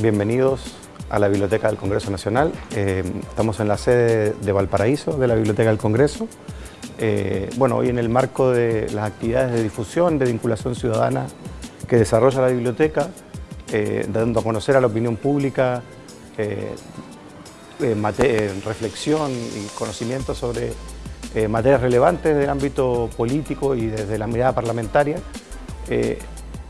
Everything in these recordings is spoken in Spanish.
bienvenidos a la Biblioteca del Congreso Nacional. Eh, estamos en la sede de Valparaíso de la Biblioteca del Congreso. Eh, bueno, hoy en el marco de las actividades de difusión, de vinculación ciudadana que desarrolla la biblioteca, eh, dando a conocer a la opinión pública reflexión y conocimiento sobre materias relevantes del ámbito político y desde la mirada parlamentaria.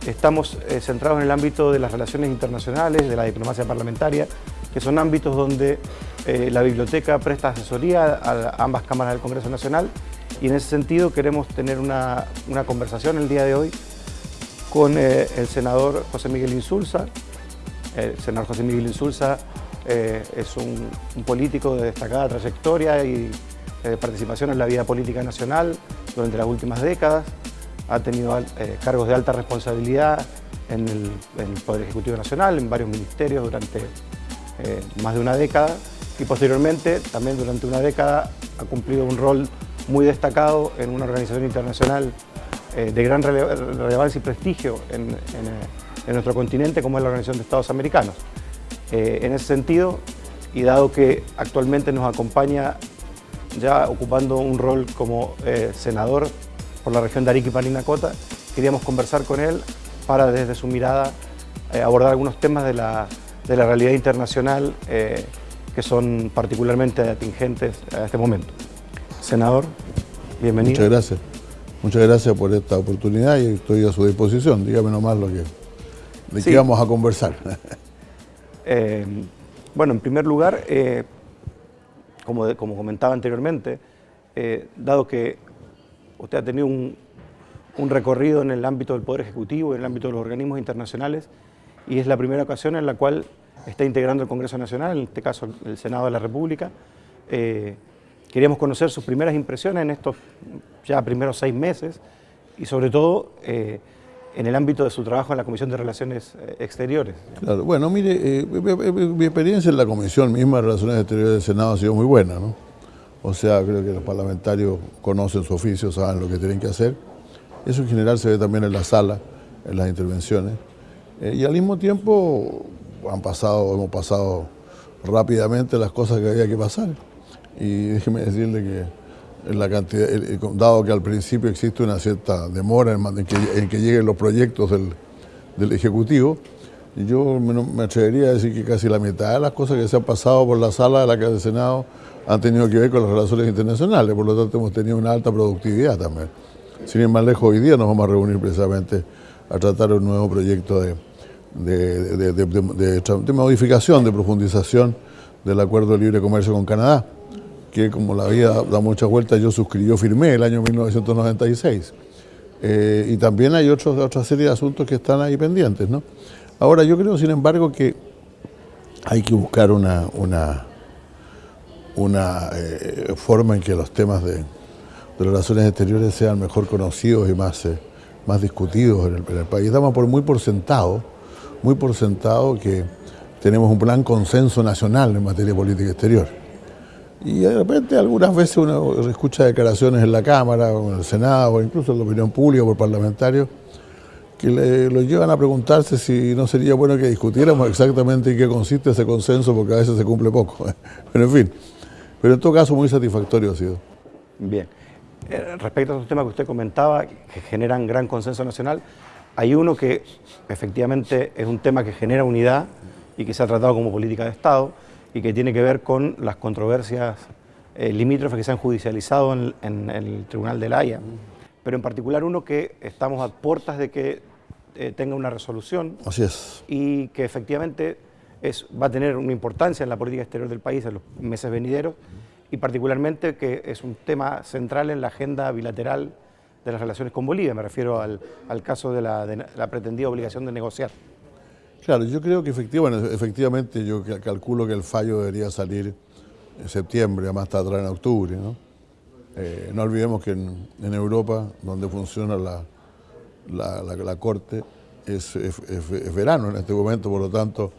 Estamos eh, centrados en el ámbito de las relaciones internacionales, de la diplomacia parlamentaria, que son ámbitos donde eh, la biblioteca presta asesoría a, ambas cámaras del Congreso Nacional y en ese sentido queremos tener una, conversación el día de hoy con eh, el senador José Miguel Insulza. El senador José Miguel Insulza es un, político de destacada trayectoria y participación en la vida política nacional durante las últimas décadas ha tenido eh, cargos de alta responsabilidad en el, Poder Ejecutivo Nacional, en varios ministerios durante eh, más de una década y posteriormente, también durante una década, ha cumplido un rol muy destacado en una organización internacional eh, de gran relevancia y prestigio en, nuestro continente como es la Organización de Estados Americanos. en ese sentido, y dado que actualmente nos acompaña ya ocupando un rol como senador por la región de Parinacota. Queríamos conversar con él para desde su mirada eh, abordar algunos temas de la, realidad internacional eh, que son particularmente atingentes a este momento. Senador, bienvenido. Muchas gracias. Muchas gracias por esta oportunidad y estoy a su disposición. Dígame nomás lo que, de qué vamos a conversar. Eh, bueno, en primer lugar, como, como comentaba anteriormente, dado que Usted ha tenido un, recorrido en el ámbito del Poder Ejecutivo, en el ámbito de los organismos internacionales, y es la primera ocasión en la cual está integrando el Congreso Nacional, en este caso el Senado de la República. Eh, queríamos conocer sus primeras impresiones en estos ya primeros seis meses y sobre todo eh, en el ámbito de su trabajo en la Comisión de Relaciones eh, Exteriores. Claro, bueno, mire, mi, experiencia en la Comisión misma de Relaciones Exteriores del Senado ha sido muy buena, ¿no? O sea, creo que los parlamentarios conocen su oficio, saben lo que tienen que hacer. Eso en general se ve también en la sala, en las intervenciones. Eh, y al mismo tiempo han pasado, hemos pasado rápidamente las cosas que había que pasar. Y déjeme decirle que dado que al principio existe una cierta demora en, que, lleguen los proyectos del, del Ejecutivo, yo me, atrevería a decir que casi la mitad de las cosas que se han pasado por la sala de la Casa del Senado han tenido que ver con las relaciones internacionales, por lo tanto hemos tenido una alta productividad también. Sin ir más lejos, hoy día nos vamos a reunir precisamente a tratar un nuevo proyecto de, de, modificación, de profundización del Acuerdo de Libre Comercio con Canadá, que como la vida da muchas vueltas, yo suscribí, yo firmé el año 1996. Eh, y también hay otros, otra serie de asuntos que están ahí pendientes. ¿no? Ahora, yo creo, sin embargo, que hay que buscar una, una una eh, forma en que los temas de, relaciones exteriores sean mejor conocidos y más, eh, más discutidos en el, país. Damos por muy por sentado, muy por sentado que tenemos un plan consenso nacional en materia de política exterior. Y de repente algunas veces uno escucha declaraciones en la Cámara o en el Senado o incluso en la opinión pública por parlamentarios que lo llevan a preguntarse si no sería bueno que discutiéramos exactamente en qué consiste ese consenso porque a veces se cumple poco. Pero en fin, pero en todo caso muy satisfactorio ha sido. Bien. Eh, respecto a esos temas que usted comentaba, que generan gran consenso nacional, hay uno que efectivamente es un tema que genera unidad y que se ha tratado como política de Estado y que tiene que ver con las controversias eh, limítrofes que se han judicializado en, el Tribunal de la Haya. Pero en particular uno que estamos a puertas de que eh, tenga una resolución. Así es. Y que efectivamente va a tener una importancia en la política exterior del país en los meses venideros y particularmente que es un tema central en la agenda bilateral de las relaciones con Bolivia, me refiero al, caso de la, pretendida obligación de negociar. Claro, yo creo que efectivamente, yo calculo que el fallo debería salir en septiembre, más tarde en octubre. ¿no? Eh, no olvidemos que en, Europa, donde funciona la, la, Corte, es, es, verano en este momento, por lo tanto,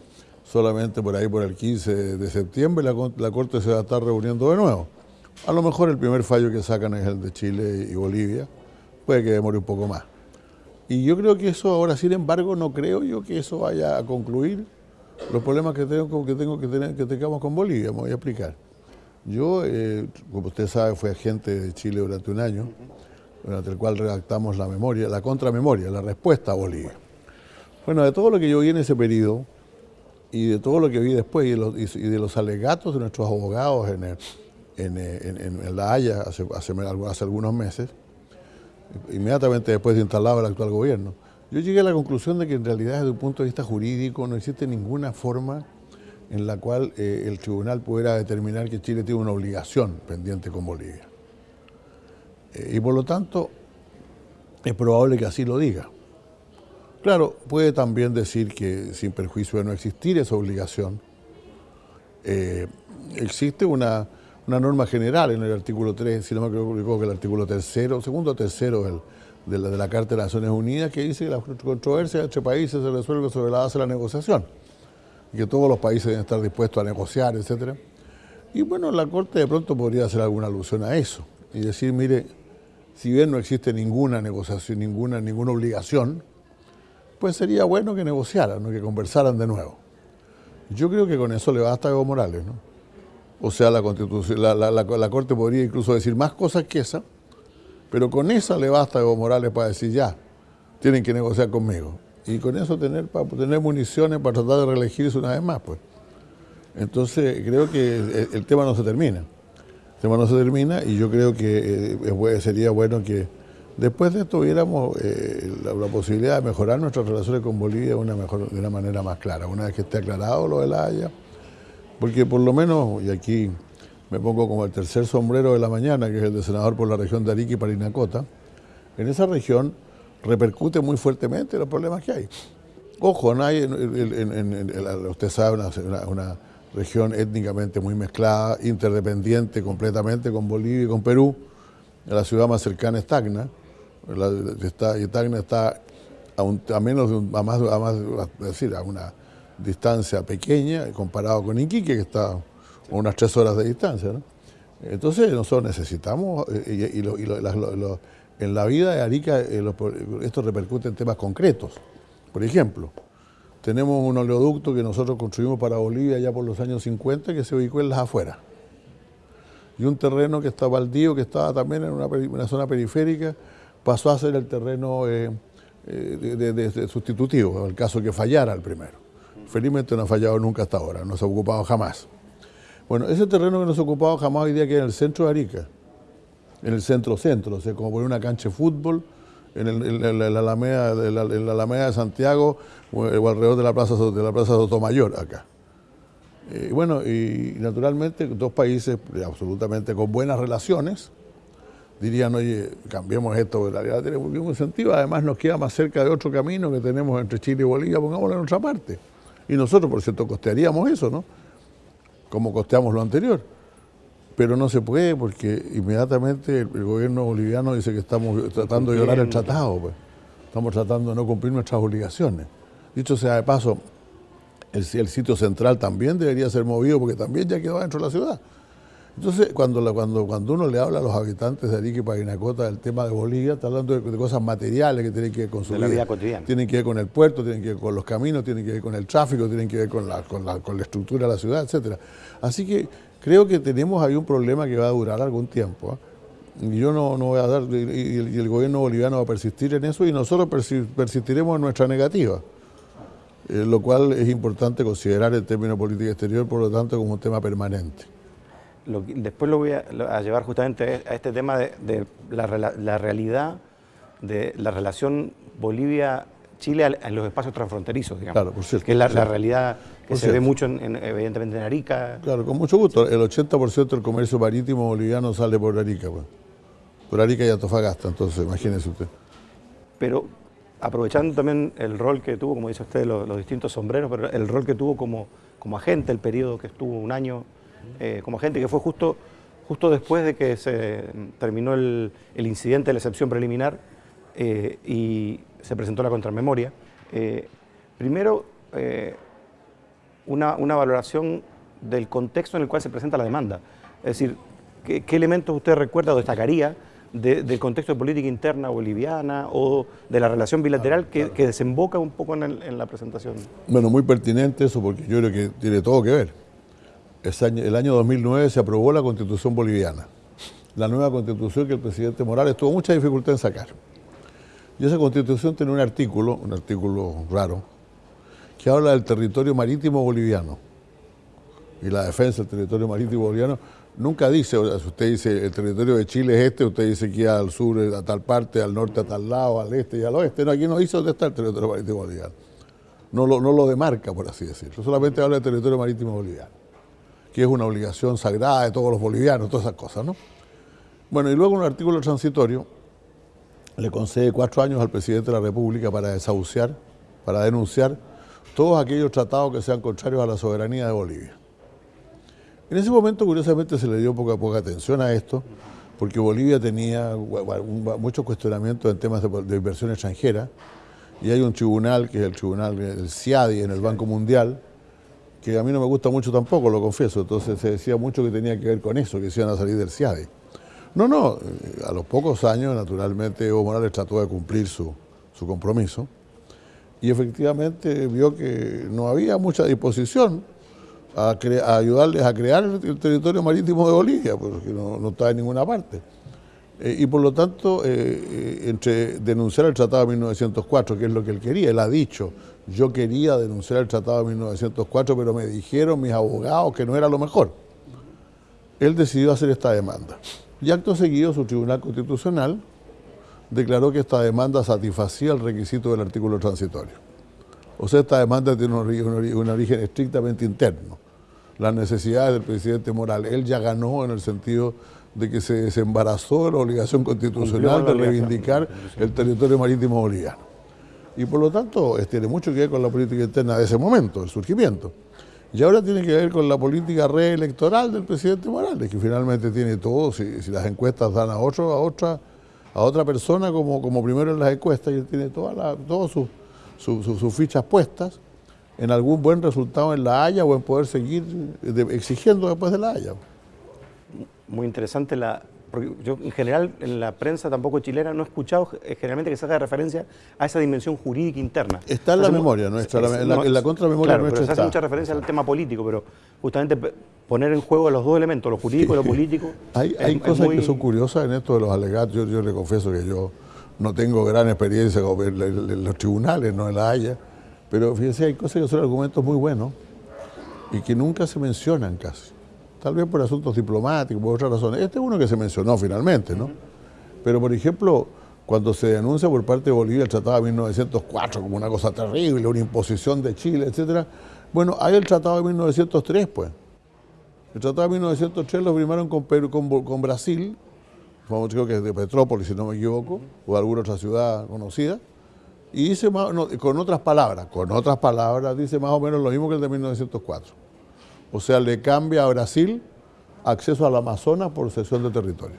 solamente por ahí por el 15 de septiembre la, Corte se va a estar reuniendo de nuevo. A lo mejor el primer fallo que sacan es el de Chile y Bolivia, puede que demore un poco más. Y yo creo que eso ahora, sin embargo, no creo yo que eso vaya a concluir los problemas que tengo que, tengo que, tener, que tengamos con Bolivia, me voy a explicar. Yo, eh, como usted sabe, fui agente de Chile durante un año, durante el cual redactamos la memoria, la contramemoria, la respuesta a Bolivia. Bueno, de todo lo que yo vi en ese periodo y de todo lo que vi después y de los, alegatos de nuestros abogados en, en, La Haya hace, hace, algunos meses, inmediatamente después de instalado el actual gobierno, yo llegué a la conclusión de que en realidad desde un punto de vista jurídico no existe ninguna forma en la cual eh, el tribunal pudiera determinar que Chile tiene una obligación pendiente con Bolivia. Eh, y por lo tanto, es probable que así lo diga. Claro, puede también decir que sin perjuicio de no existir esa obligación, eh, existe una, norma general en el artículo 3, si no me equivoco, que el artículo tercero, segundo o tercero de, la, de la Carta de las Naciones Unidas, que dice que la controversia entre países se resuelve sobre la base de la negociación y que todos los países deben estar dispuestos a negociar, etc. Y bueno, la Corte de pronto podría hacer alguna alusión a eso y decir, mire, si bien no existe ninguna negociación, ninguna, ninguna obligación, pues sería bueno que negociaran, que conversaran de nuevo. Yo creo que con eso le basta a Evo Morales, ¿no? O sea, la, Constitución, la, la, Corte podría incluso decir más cosas que esa, pero con esa le basta a Evo Morales para decir ya, tienen que negociar conmigo y con eso tener para tener municiones para tratar de reelegirse una vez más, pues. Entonces creo que el, tema no se termina. El tema no se termina y yo creo que eh, sería bueno que después de esto tuviéramos eh, la, posibilidad de mejorar nuestras relaciones con Bolivia de una, manera más clara, una vez que esté aclarado lo de la Haya, porque por lo menos, y aquí me pongo como el tercer sombrero de la mañana, que es el de senador por la región de Arica y Parinacota, en esa región repercute muy fuertemente los problemas que hay. Ojo, no hay, usted sabe, una, una, región étnicamente muy mezclada, interdependiente completamente con Bolivia y con Perú. La ciudad más cercana es Tacna. Está, y Tacna está a, menos a más, a más decir, a una distancia pequeña comparado con Iquique, que está a unas tres horas de distancia. Entonces nosotros necesitamos, eh, y, y, en la vida de Arica eh, esto repercute en temas concretos. Por ejemplo, tenemos un oleoducto que nosotros construimos para Bolivia ya por los años 50 que se ubicó en las afueras. Y un terreno que está baldío, que estaba también en una, zona periférica, pasó a ser el terreno eh, eh, de, sustitutivo, el caso que fallara el primero. Felizmente no ha fallado nunca hasta ahora, no se ha ocupado jamás. Bueno, ese terreno que no se ha ocupado jamás hoy día que en el centro de Arica, en el centro-centro, o sea, como poner una cancha de fútbol en, la, Alameda, la, Alameda de Santiago o, alrededor de la Plaza de la Plaza Sotomayor acá. Eh, y bueno, y naturalmente dos países absolutamente con buenas relaciones dirían, oye, cambiemos esto, la realidad tiene un sentido, además nos queda más cerca de otro camino que tenemos entre Chile y Bolivia, pongámoslo en otra parte. Y nosotros, por cierto, costearíamos eso, ¿no? Como costeamos lo anterior pero no se puede porque inmediatamente el, gobierno boliviano dice que estamos tratando de violar el tratado, pues. estamos tratando de no cumplir nuestras obligaciones. Dicho sea de paso, el, sitio central también debería ser movido porque también ya quedó dentro de la ciudad. Entonces, cuando, cuando, cuando uno le habla a los habitantes de Arica y Parinacota del tema de Bolivia, está hablando de, cosas materiales que tienen que ver con su vida, vida, cotidiana. Tienen que ver con el puerto, tienen que ver con los caminos, tienen que ver con el tráfico, tienen que ver con la, con la, con la estructura de la ciudad, etcétera. Así que Creo que tenemos ahí un problema que va a durar algún tiempo. Y yo no, voy a dar, y, el gobierno boliviano va a persistir en eso y nosotros persistiremos en nuestra negativa. Eh, lo cual es importante considerar el término política exterior, por lo tanto, como un tema permanente. Después lo voy a, llevar justamente a este tema de, la, realidad de la relación Bolivia-Chile en los espacios transfronterizos, digamos. Claro, por cierto. Que es la, realidad que se ve mucho, evidentemente, en Arica. Claro, con mucho gusto. El 80% del comercio marítimo boliviano sale por Arica, pues. por Arica y Antofagasta, entonces, imagínese usted. Pero aprovechando también el rol que tuvo, como dice usted, los, distintos sombreros, pero el rol que tuvo como, como agente, el periodo que estuvo un año eh, como agente, que fue justo, justo después de que se terminó el, incidente de la excepción preliminar eh, y se presentó la contramemoria. Eh, primero, una, valoración del contexto en el cual se presenta la demanda. Es decir, ¿qué, elementos usted recuerda o destacaría del contexto de política interna boliviana o de la relación bilateral que, desemboca un poco en, la presentación. Bueno, muy pertinente eso porque yo creo que tiene todo que ver. El año 2009 se aprobó la constitución boliviana, la nueva constitución que el presidente Morales tuvo mucha dificultad en sacar. Y esa constitución tiene un artículo, un artículo raro, que habla del territorio marítimo boliviano y la defensa del territorio marítimo boliviano nunca dice, si usted dice el territorio de Chile es este, usted dice que al sur a tal parte, al norte a tal lado, al este y al oeste. No, aquí no dice dónde está el territorio marítimo boliviano. No lo, no lo demarca, por así decirlo. Solamente habla del territorio marítimo boliviano, que es una obligación sagrada de todos los bolivianos, todas esas cosas, ¿no? Bueno, y luego un artículo transitorio le concede cuatro años al presidente de la República para desahuciar, para denunciar todos aquellos tratados que sean contrarios a la soberanía de Bolivia. En ese momento, curiosamente, se le dio poca, poca atención a esto, porque Bolivia tenía muchos cuestionamientos en temas de, inversión extranjera, y hay un tribunal, que es el tribunal del CIADI en el Banco Mundial, que a mí no me gusta mucho tampoco, lo confieso, entonces se decía mucho que tenía que ver con eso, que se iban a salir del CIADI. No, no, eh, a los pocos años, naturalmente, Evo Morales trató de cumplir su, su compromiso, y efectivamente vio que no había mucha disposición a, ayudarles a crear el, territorio marítimo de Bolivia, porque no, no está en ninguna parte. Eh, y por lo tanto, eh, eh, entre denunciar el Tratado de 1904, que es lo que él quería, él ha dicho, yo quería denunciar el Tratado de 1904, pero me dijeron mis abogados que no era lo mejor. Él decidió hacer esta demanda. Y acto seguido, su Tribunal Constitucional declaró que esta demanda satisfacía el requisito del artículo transitorio. O sea, esta demanda tiene un origen estrictamente interno las necesidades del presidente Morales. Él ya ganó en el sentido de que se desembarazó de la obligación constitucional de reivindicar el territorio marítimo boliviano. Y por lo tanto, tiene mucho que ver con la política interna de ese momento, el surgimiento. Y ahora tiene que ver con la política reelectoral del presidente Morales, que finalmente tiene todo, si, las encuestas dan a otro, a otra, a otra persona como, como primero en las encuestas, y él tiene todas sus fichas puestas en algún buen resultado en La Haya o en poder seguir exigiendo después de La Haya. Muy interesante la... Porque yo en general en la prensa tampoco chilena no he escuchado eh, generalmente que se haga referencia a esa dimensión jurídica interna. Está en la memoria nuestra, en, la, en, la, contramemoria nuestra pero se hace mucha referencia al tema político, pero justamente poner en juego los dos elementos, lo jurídico y lo político. hay, hay cosas que son curiosas en esto de los alegatos. Yo, yo le confieso que yo no tengo gran experiencia en los tribunales, no en la Haya pero fíjense, hay cosas que son argumentos muy buenos y que nunca se mencionan casi. Tal vez por asuntos diplomáticos, por otras razones. Este es uno que se mencionó finalmente, ¿no? Pero, por ejemplo, cuando se denuncia por parte de Bolivia el Tratado de 1904 como una cosa terrible, una imposición de Chile, etcétera, bueno, hay el Tratado de 1903, pues. El Tratado de 1903 lo firmaron con, con, con Brasil, creo que es de Petrópolis, si no me equivoco, o de alguna otra ciudad conocida, y dice, con otras palabras, con otras palabras, dice más o menos lo mismo que el de 1904. O sea, le cambia a Brasil acceso al Amazonas por cesión de territorio.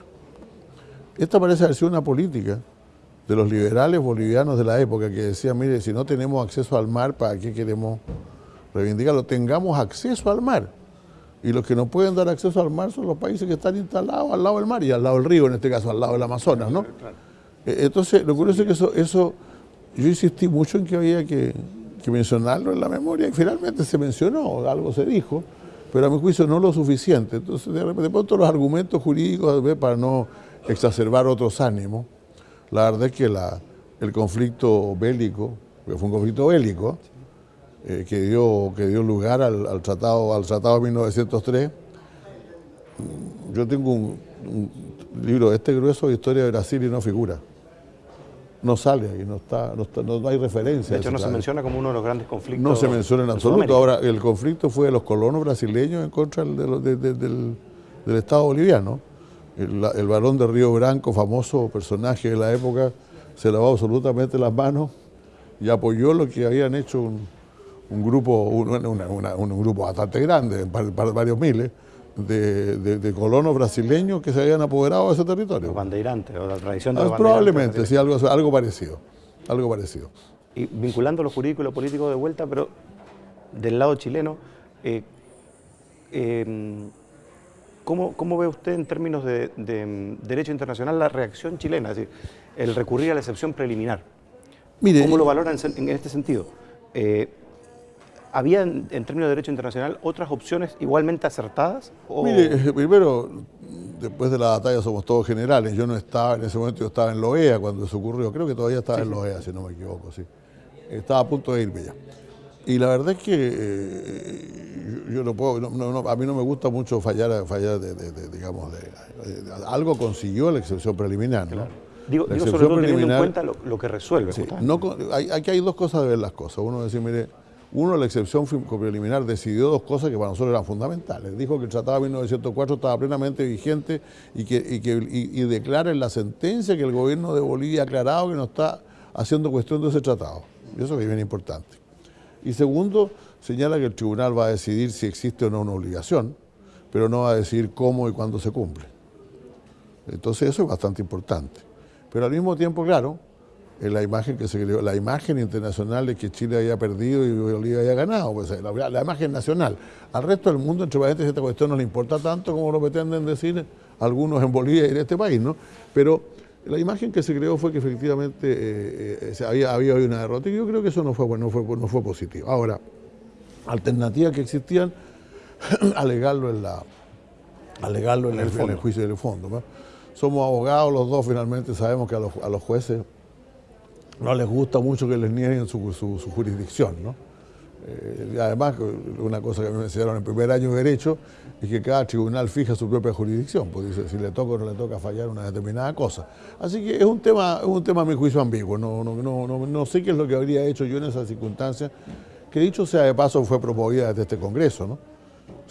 Esta parece haber sido una política de los liberales bolivianos de la época que decían, mire, si no tenemos acceso al mar, ¿para qué queremos reivindicarlo? Tengamos acceso al mar. Y los que no pueden dar acceso al mar son los países que están instalados al lado del mar y al lado del río, en este caso al lado del Amazonas, ¿no? Eh, entonces, lo curioso es que eso, eso yo insistí mucho en que había que, mencionarlo en la memoria y finalmente se mencionó, algo se dijo, pero a mi juicio no lo suficiente. Entonces, de, repente, pronto los argumentos jurídicos para no exacerbar otros ánimos, la verdad es que la, el conflicto bélico, que fue un conflicto bélico, eh, que, dio, que dio lugar al, tratado, al tratado de 1903, yo tengo un, un libro de este grueso de historia de Brasil y no figura no sale ahí, no, está, no, hay referencia. De hecho, no se menciona como uno de los grandes conflictos. No se menciona en absoluto. Ahora, el conflicto fue de los colonos brasileños en contra del, Estado boliviano. El, el, varón de Río Branco, famoso personaje de la época, se lavó absolutamente las manos y apoyó lo que habían hecho un, grupo, un grupo bastante grande, varios miles, de, colonos brasileños que se habían apoderado de ese territorio. Los bandeirantes, o la tradición de ah, Probablemente, sí, algo, algo parecido. Algo parecido. Y vinculando lo jurídico y lo político de vuelta, pero del lado chileno, eh, em, ¿Cómo, ¿Cómo, ve usted en términos de, mm, derecho internacional la reacción chilena? Es decir, el recurrir a la excepción preliminar. Mire, ¿Cómo lo valoran en, este sentido? Eh, ¿Había en, términos de derecho internacional otras opciones igualmente acertadas? Mire, primero, después de la batalla somos todos generales. Yo no estaba, en ese momento yo estaba en la OEA cuando eso ocurrió. Creo que todavía estaba en la OEA, si no me equivoco, sí. Estaba a punto de irme ya. Y la verdad es que eh, yo, no puedo, a mí no me gusta mucho fallar, fallar de, digamos, de, algo consiguió la excepción preliminar, ¿no? Digo, sobre todo teniendo en cuenta lo, que resuelve. no, aquí hay dos cosas de ver las cosas. Uno decir, mire, uno, la excepción preliminar decidió dos cosas que para nosotros eran fundamentales. Dijo que el Tratado de 1904 estaba plenamente vigente y, que, declara en la sentencia que el gobierno de Bolivia ha aclarado que no está haciendo cuestión de ese tratado. Y eso es bien importante. Y segundo, señala que el tribunal va a decidir si existe o no una obligación, pero no va a decidir cómo y cuándo se cumple. Entonces eso es bastante importante. Pero al mismo tiempo, claro, la imagen que se creó, la imagen internacional de que Chile había perdido y Bolivia había ganado, pues, la, imagen nacional. Al resto del mundo, entre paréntesis, esta cuestión no le importa tanto como lo pretenden decir algunos en Bolivia y en este país, ¿no? Pero la imagen que se creó fue que efectivamente eh, eh, había, había una derrota y yo creo que eso no fue, no fue, no fue positivo. Ahora, alternativas que existían, alegarlo en, la, alegarlo en, el, juicio del fondo. Somos abogados los dos, finalmente sabemos que a los, a los jueces no les gusta mucho que les nieguen su, su, jurisdicción. ¿no? Eh, además, una cosa que me enseñaron en el primer año de Derecho es que cada tribunal fija su propia jurisdicción, pues dice si le toca o no le toca fallar una determinada cosa. Así que es un tema, es un tema a mi juicio ambiguo, no, no, no, no, sé qué es lo que habría hecho yo en esas circunstancias, que dicho sea de paso fue promovida desde este Congreso. ¿no?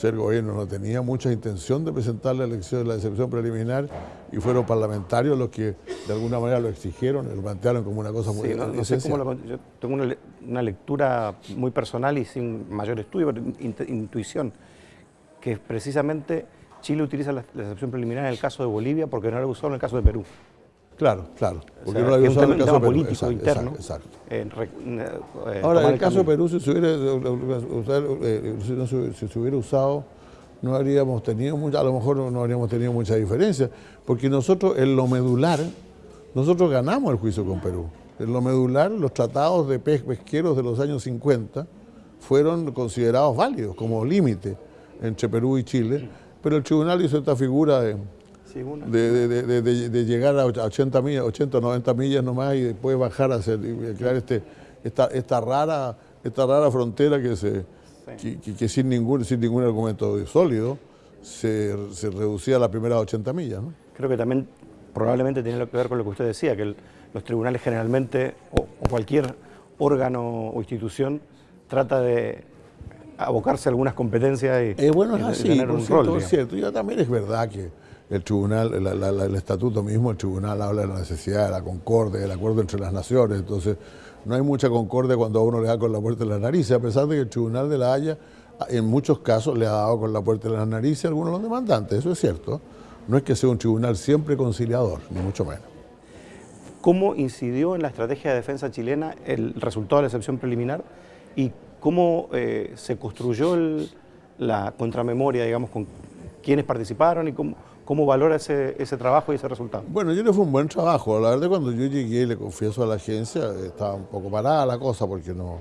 El gobierno. No tenía mucha intención de presentar la elección, la excepción preliminar y fueron parlamentarios los que de alguna manera lo exigieron, lo plantearon como una cosa muy sí, no, sé cómo lo, Yo tengo una, lectura muy personal y sin mayor estudio, pero intuición, que precisamente Chile utiliza la, excepción preliminar en el caso de Bolivia porque no la usó en el caso de Perú. Claro, claro. Porque no lo había usado en el caso de Perú. político interno. Exacto. Eh, Ahora, en el, caso de Perú, si se, hubiera, si, se hubiera usado, no habríamos tenido mucha, a lo mejor no habríamos tenido mucha diferencia, porque nosotros en lo medular, nosotros ganamos el juicio con Perú. En lo medular, los tratados de pesqueros de los años 50 fueron considerados válidos como límite entre Perú y Chile, pero el tribunal hizo esta figura de de, llegar a 80 millas, 80 o 90 millas nomás y después bajar a hacer, crear este, esta, esta, rara, esta rara frontera que, se, que, sin, ningún, sin ningún argumento sólido se, se reducía a las primeras 80 millas. Creo que también probablemente tiene que ver con lo que usted decía, que los tribunales generalmente, o, cualquier órgano o institución, trata de abocarse a algunas competencias y, eh, bueno, es así, tener un rol. Es cierto, y también es verdad que el tribunal, el estatuto mismo, el tribunal habla de la necesidad de la concordia, del acuerdo entre las naciones, entonces no hay mucha concordia cuando a uno le da con la puerta de la nariz, a pesar de que el tribunal de la Haya en muchos casos le ha dado con la puerta de la nariz a algunos de los demandantes, eso es cierto. No es que sea un tribunal siempre conciliador, ni mucho menos. ¿Cómo incidió en la estrategia de defensa chilena el resultado de la excepción preliminar y cómo eh, se construyó la contramemoria, digamos, con quiénes participaron y cómo, ¿Cómo valora ese, trabajo y ese resultado? Bueno, yo le fue un buen trabajo. La verdad, cuando yo llegué, le confieso a la agencia, estaba un poco parada la cosa porque no,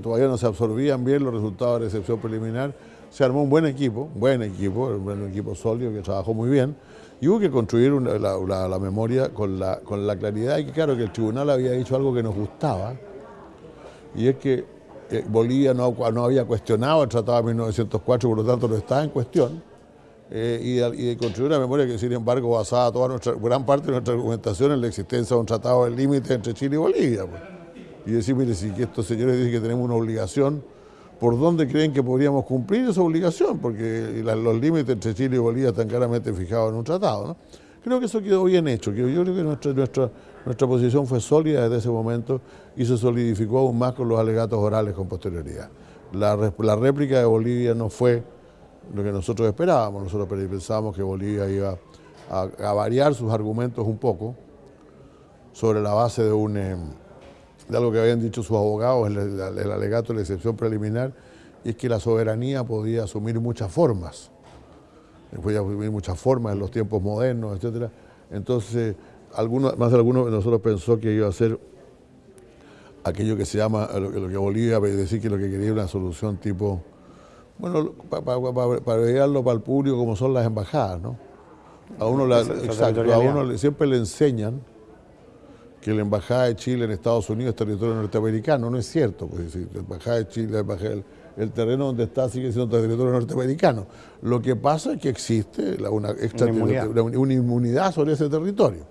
todavía no se absorbían bien los resultados de la excepción preliminar. Se armó un buen equipo, un buen equipo, un buen equipo sólido que trabajó muy bien. Y hubo que construir la, memoria con la, con la claridad y que claro que el tribunal había dicho algo que nos gustaba, y es que eh, Bolivia no, no había cuestionado el Tratado de 1904, por lo tanto no estaba en cuestión eh, y, de, construir una memoria que, sin embargo, basada toda nuestra, gran parte de nuestra argumentación en la existencia de un tratado de límite entre Chile y Bolivia. Pues. Y decir, mire, si estos señores dicen que tenemos una obligación, ¿por dónde creen que podríamos cumplir esa obligación? Porque los límites entre Chile y Bolivia están claramente fijados en un tratado. Creo que eso quedó bien hecho. Yo creo que nuestra, nuestra, nuestra posición fue sólida desde ese momento y se solidificó aún más con los alegatos orales con posterioridad. La, la réplica de Bolivia no fue lo que nosotros esperábamos. Nosotros pensábamos que Bolivia iba a, variar sus argumentos un poco sobre la base de, un, de algo que habían dicho sus abogados, el, el, alegato de la excepción preliminar, y es que la soberanía podía asumir muchas formas. ya hay muchas formas en los tiempos modernos, etc. Entonces, algunos, más de algunos de nosotros pensó que iba a ser aquello que se llama, lo, que Bolivia decir que lo que quería era una solución tipo, bueno, para pa, para el público como son las embajadas, ¿no? A uno, exacto, a uno siempre le enseñan que la Embajada de Chile en Estados Unidos es territorio norteamericano. No es cierto, pues la Embajada de Chile, el, terreno donde está sigue siendo territorio norteamericano. Lo que pasa es que existe una, inmunidad. sobre ese territorio.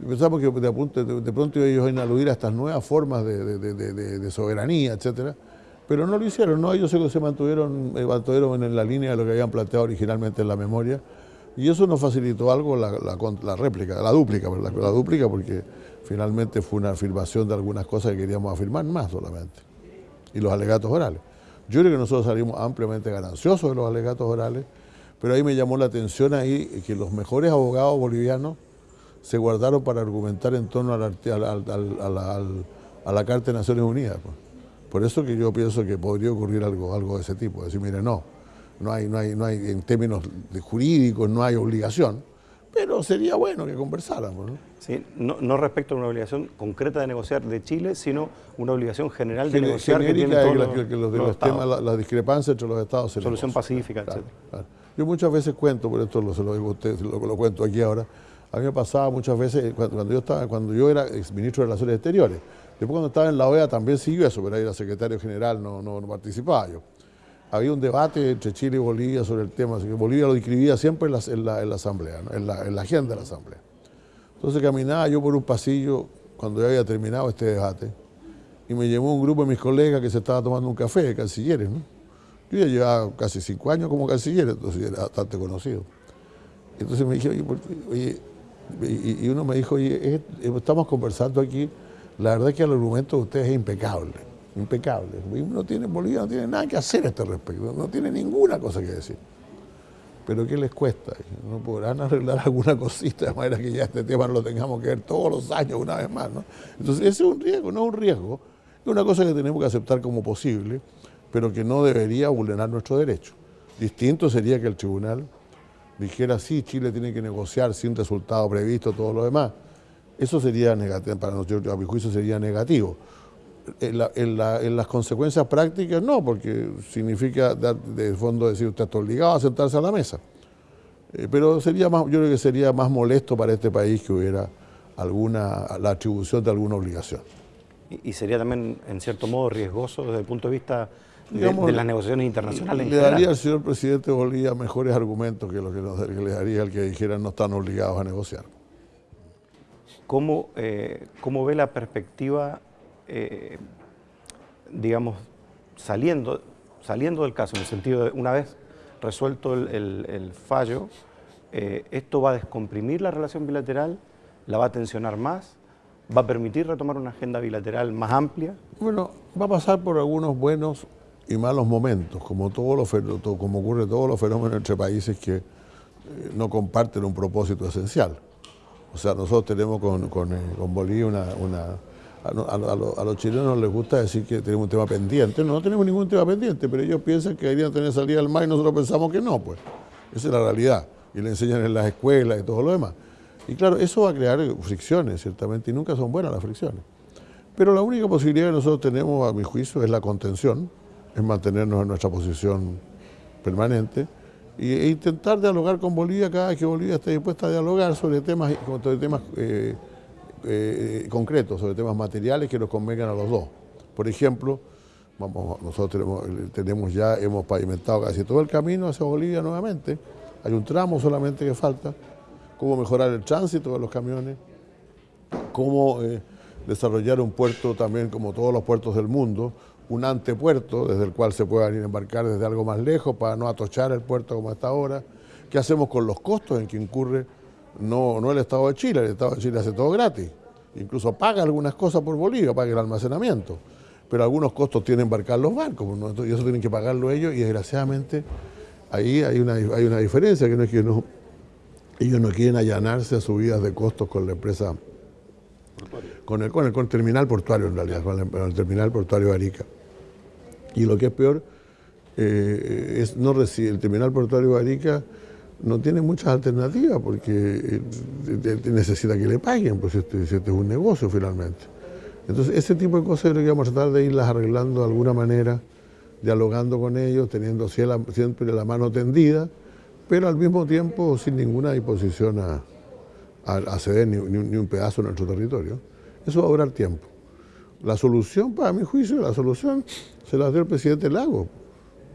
Y pensamos que de, pronto ellos iban a aludir a estas nuevas formas de, soberanía, etcétera, pero no lo hicieron, ¿no? ellos se, mantuvieron, eh, mantuvieron en la línea de lo que habían planteado originalmente en la memoria y eso nos facilitó algo la, réplica, la dúplica, la, la dúplica porque finalmente fue una afirmación de algunas cosas que queríamos afirmar más solamente. Y los alegatos orales. Yo creo que nosotros salimos ampliamente gananciosos de los alegatos orales, pero ahí me llamó la atención ahí que los mejores abogados bolivianos se guardaron para argumentar en torno a la, a la, Carta de Naciones Unidas. Pues. Por eso que yo pienso que podría ocurrir algo, algo de ese tipo, decir, mire, no, no hay, no hay, no hay, en términos jurídicos no hay obligación, pero sería bueno que conversáramos. ¿no? Sí, no, respecto a una obligación concreta de negociar de Chile, sino una obligación general de negociar que tiene todos los, temas, la, discrepancia entre los estados. Solución pacífica, etc. Yo muchas veces cuento, por esto lo, se lo digo a usted, lo, lo cuento aquí ahora, a mí me pasaba muchas veces, cuando, yo estaba, cuando yo era ministro de Relaciones Exteriores, después cuando estaba en la OEA también siguió eso, pero ahí era secretario general, no, no participaba yo había un debate entre Chile y Bolivia sobre el tema, Bolivia lo inscribía siempre en la, en la, asamblea, en, la, en, la, agenda de la asamblea. Entonces caminaba yo por un pasillo cuando ya había terminado este debate y me llevó un grupo de mis colegas que se estaba tomando un café de cancilleres. Yo ya llevaba casi cinco años como canciller, entonces era bastante conocido. Entonces me dije, oye, y, uno me dijo, oye, estamos conversando aquí, la verdad es que el argumento de ustedes es impecable impecable. No tiene, Bolivia no tiene nada que hacer a este respecto, no tiene ninguna cosa que decir. Pero ¿qué les cuesta? ¿No podrán arreglar alguna cosita de manera que ya este tema no lo tengamos que ver todos los años una vez más? ¿no? Entonces ese es un riesgo, no es un riesgo, es una cosa que tenemos que aceptar como posible, pero que no debería vulnerar nuestro derecho. Distinto sería que el tribunal dijera, sí, Chile tiene que negociar sin resultado previsto, todo lo demás. Eso sería negativo, para nosotros, a mi juicio sería negativo en, las consecuencias prácticas no, porque significa dar, de fondo decir usted está obligado a sentarse a la mesa. Eh, pero sería más, yo creo que sería más molesto para este país que hubiera alguna, la atribución de alguna obligación. Y, sería también, en cierto modo, riesgoso desde el punto de vista de, las negociaciones internacionales. Le daría al señor presidente Bolivia mejores argumentos que lo que, le daría al que dijera no están obligados a negociar. ¿Cómo, eh, cómo ve la perspectiva eh, digamos, saliendo, saliendo del caso, en el sentido de una vez resuelto el, fallo, eh, esto va a descomprimir la relación bilateral, la va a tensionar más, va a permitir retomar una agenda bilateral más amplia. Bueno, va a pasar por algunos buenos y malos momentos, como, todos los, como ocurre todos los fenómenos entre países que no comparten un propósito esencial. O sea, nosotros tenemos con, con, Bolivia una a, los chilenos les gusta decir que tenemos un tema pendiente. No, no tenemos ningún tema pendiente, pero ellos piensan que deberían tener salida al mar y nosotros pensamos que no, pues. Esa es la realidad. Y le enseñan en las escuelas y todo lo demás. Y claro, eso va a crear fricciones, ciertamente, y nunca son buenas las fricciones. Pero la única posibilidad que nosotros tenemos, a mi juicio, es la contención, es mantenernos en nuestra posición permanente e intentar dialogar con Bolivia cada vez que Bolivia esté dispuesta a dialogar sobre temas, sobre temas eh, eh, concretos, sobre temas materiales que nos convengan a los dos. Por ejemplo, vamos, nosotros tenemos, ya, hemos pavimentado casi todo el camino hacia Bolivia nuevamente, hay un tramo solamente que falta, cómo mejorar el tránsito de los camiones, cómo eh, desarrollar un puerto también como todos los puertos del mundo, un antepuerto desde el cual se puedan ir a embarcar desde algo más lejos para no atochar el puerto como está ahora, qué hacemos con los costos en que incurre no, no el Estado de Chile, el Estado de Chile hace todo gratis. Incluso paga algunas cosas por Bolivia, paga el almacenamiento. Pero algunos costos tienen embarcar los barcos, y eso tienen que pagarlo ellos, y desgraciadamente ahí hay una, hay una diferencia, que no es que no, ellos no quieren allanarse a subidas de costos con la empresa, con el, con el, terminal portuario en realidad, con el, terminal portuario de Arica. Y lo que es peor, eh, es no recibe, el terminal portuario de Arica no tiene muchas alternativas porque eh, necesita que le paguen, pues este, este, es un negocio finalmente. Entonces, ese tipo de cosas creo que vamos a tratar de irlas arreglando de alguna manera, dialogando con ellos, teniendo siempre la mano tendida, pero al mismo tiempo sin ninguna disposición a, ceder ni, un pedazo de nuestro territorio. Eso va a durar tiempo. La solución, para mi juicio, la solución se la dio el presidente Lago.